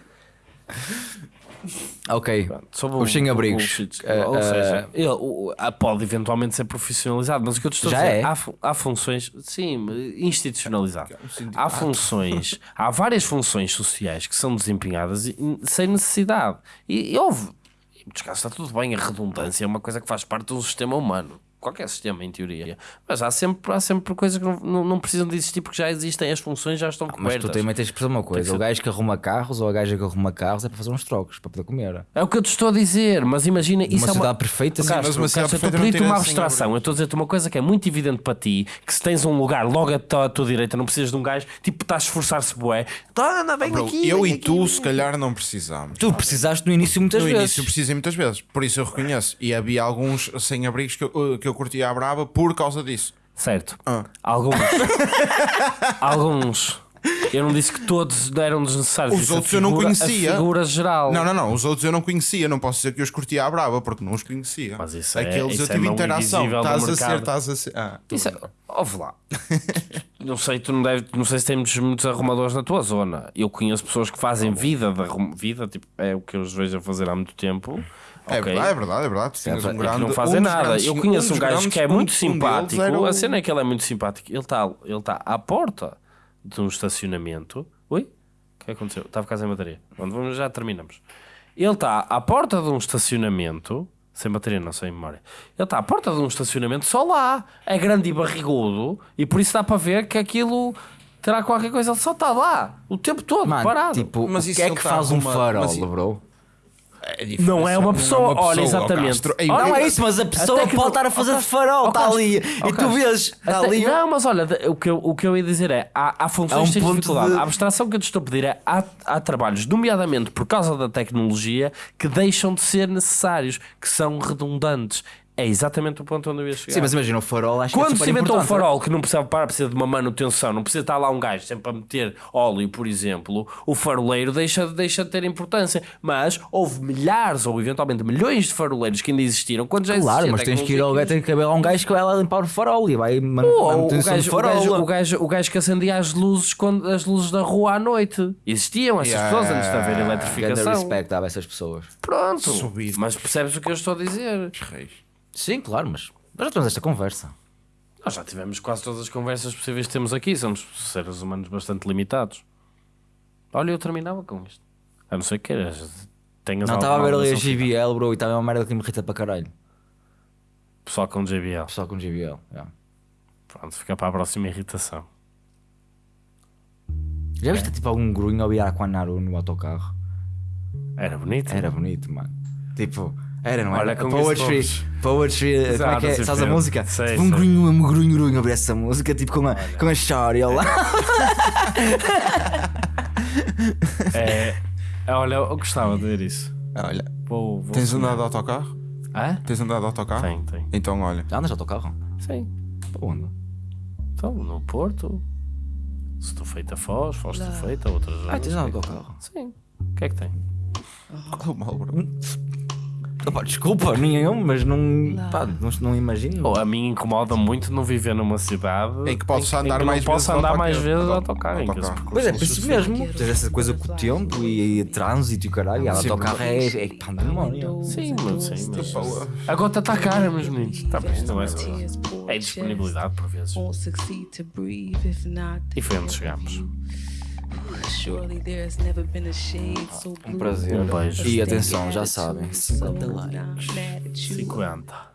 Ok. Sobre Os sem-abrigos. Eh, Ou seja, ele, o- a- pode eventualmente ser profissionalizado, mas o que eu te estou Já a dizer, é? há, fu- há funções, sim, institucionalizado. um. Há funções, há várias funções sociais que são desempenhadas e- sem necessidade. E, e houve, em muitos casos está tudo bem, a redundância é uma coisa que faz parte do sistema humano. Qualquer sistema, em teoria. Mas há sempre, há sempre coisas que não, não, precisam de existir porque já existem, as funções já estão Mas cobertas. tu também tens que perceber uma coisa: ser- o gajo que arruma carros ou a gaja que arruma carros é para fazer uns trocos, para poder comer. É o que eu te estou a dizer, mas imagina isso Uma é uma perfeita, sim, Castro, mas uma sociedade Castro, eu estou a perfeita não pedir-te tem uma abstração. Eu estou a dizer-te uma coisa que é muito evidente para ti: que se tens um lugar logo à tua, à tua direita, não precisas de um gajo, tipo, estás a esforçar-se, bué. Tá, anda bem Bro, aqui. eu vem e aqui, tu, vem se calhar, não precisamos. Tu precisaste no início muitas No vezes. início precisei muitas vezes, por isso eu reconheço. E havia alguns sem-abrigos que eu, que eu curtia à brava por causa disso. Certo. Ah. Alguns. (laughs) Alguns. Eu não disse que todos eram desnecessários. Os a outros eu não figura- conhecia. A figura geral. Não, não, não. Os outros eu não conhecia. Não posso dizer que eu os curtia à brava porque não os conhecia. Mas isso é- Aqueles isso eu é tive mão interação. Estás a ser, estás a ser. Ah, Isso é, ouve lá. não sei, tu não, deve, não sei se temos muitos arrumadores na tua zona. Eu conheço pessoas que fazem vida arrum, vida, tipo, é o que eu os vejo a fazer há muito tempo. É Ok. verdade, é verdade, é verdade. Tu tinhas É um grande, não fazem um nada. grandes- eu conheço um, gajo que é muito um simpático. o- A cena é que ele é muito simpático. Ele está ele tá à porta de um estacionamento. Oi? O que aconteceu? Estava quase em bateria. Pronto, vamos, já terminamos. Ele está à porta de um estacionamento. Sem bateria, não sem memória. Ele está à porta de um estacionamento só lá. É grande e barrigudo. E por isso dá para ver que aquilo terá qualquer coisa. Ele só está lá. O tempo todo, Mano, parado. tipo, Mas o que é que tá faz um farol, mas bro? É Não é uma pessoa, olha, exatamente. Castro. É não é isso, mas a pessoa que pode não- estar a fazer de farol, está ali. E tu vês, está Até- ali. Não, mas olha, o que, eu, o que eu ia dizer é: há, há funções um que tens ponto dificuldade. de- A abstração que eu te estou a pedir é: há, há trabalhos, nomeadamente por causa da tecnologia, que deixam de ser necessários, que são redundantes. É exatamente o ponto onde eu ia chegar. Sim, mas imagina o farol, acho que é Quando se inventou um importante. farol que não precisava parar, precisa de uma manutenção, não precisa estar lá um gajo sempre a meter óleo, por exemplo, o faroleiro deixa, deixa de ter importância. Mas houve milhares ou eventualmente milhões de faroleiros que ainda existiram quando já Claro, existia mas tens que ir ao gajo, tem que haver lá um gajo que vai lá limpar o farol e vai man- Ou o gajo, do o, farol. gajo, o, gajo, o gajo que acendia as luzes, quando, as luzes da rua à noite. Existiam essas Yeah. pessoas antes de haver Grande eletrificação. respect a essas pessoas. Pronto. Subido. Mas percebes o que eu estou a dizer? Reis. Sim, claro, mas nós já temos esta conversa. Nós já tivemos quase todas as conversas possíveis que temos aqui. Somos seres humanos bastante limitados. Olha, eu terminava com isto. A não ser que queiras. Tenhas Não, estava a ver ali a GBL, bro, e estava uma merda que me irrita para caralho. Pessoal com JBL. Pessoal com GBL. yeah. Pronto, fica para a próxima irritação. Já viste tipo algum grunho ao Aquanaru no autocarro? Era bonito. Era bonito, mano. Tipo, Era, não era? Olha, com Poetry, Goosebumps. Poetry, como é que é? sim, Sabes a música? Sei, tipo um grunho, um grunho, grunho, abrir essa música, tipo com a, com a história lá. (laughs) É, olha, eu gostava de ver isso. Olha, Vou, vou tens andado de autocarro? Hã? Tens andado de autocarro? Tem, tem. Então, olha. Já andas de autocarro? Sim. Para onde? Então, no Porto. Se tu feita Foz, Foz tu feita, outras. Ah, tens andado de autocarro? Sim. O que é que tem? Qual é o mal, bro? Opa, desculpa, nenhum, mas não, pá, não, não imagino. Oh, a mim incomoda muito não viver numa cidade Em que em andar mais não posso vezes andar mais autocarro. vezes Autocarro. percurso Pois é, não por isso mesmo. Tens essa coisa com o tempo e, e trânsito e caralho. E a autocarro é, é pandemónio. Sim, mas sim, mas Boa. a gota está cara, meus meninos. Tá, mas não é só. É disponibilidade por vezes. E foi onde chegámos. Um prazer. Um beijo. E atenção, já sabem, 50 likes. 50.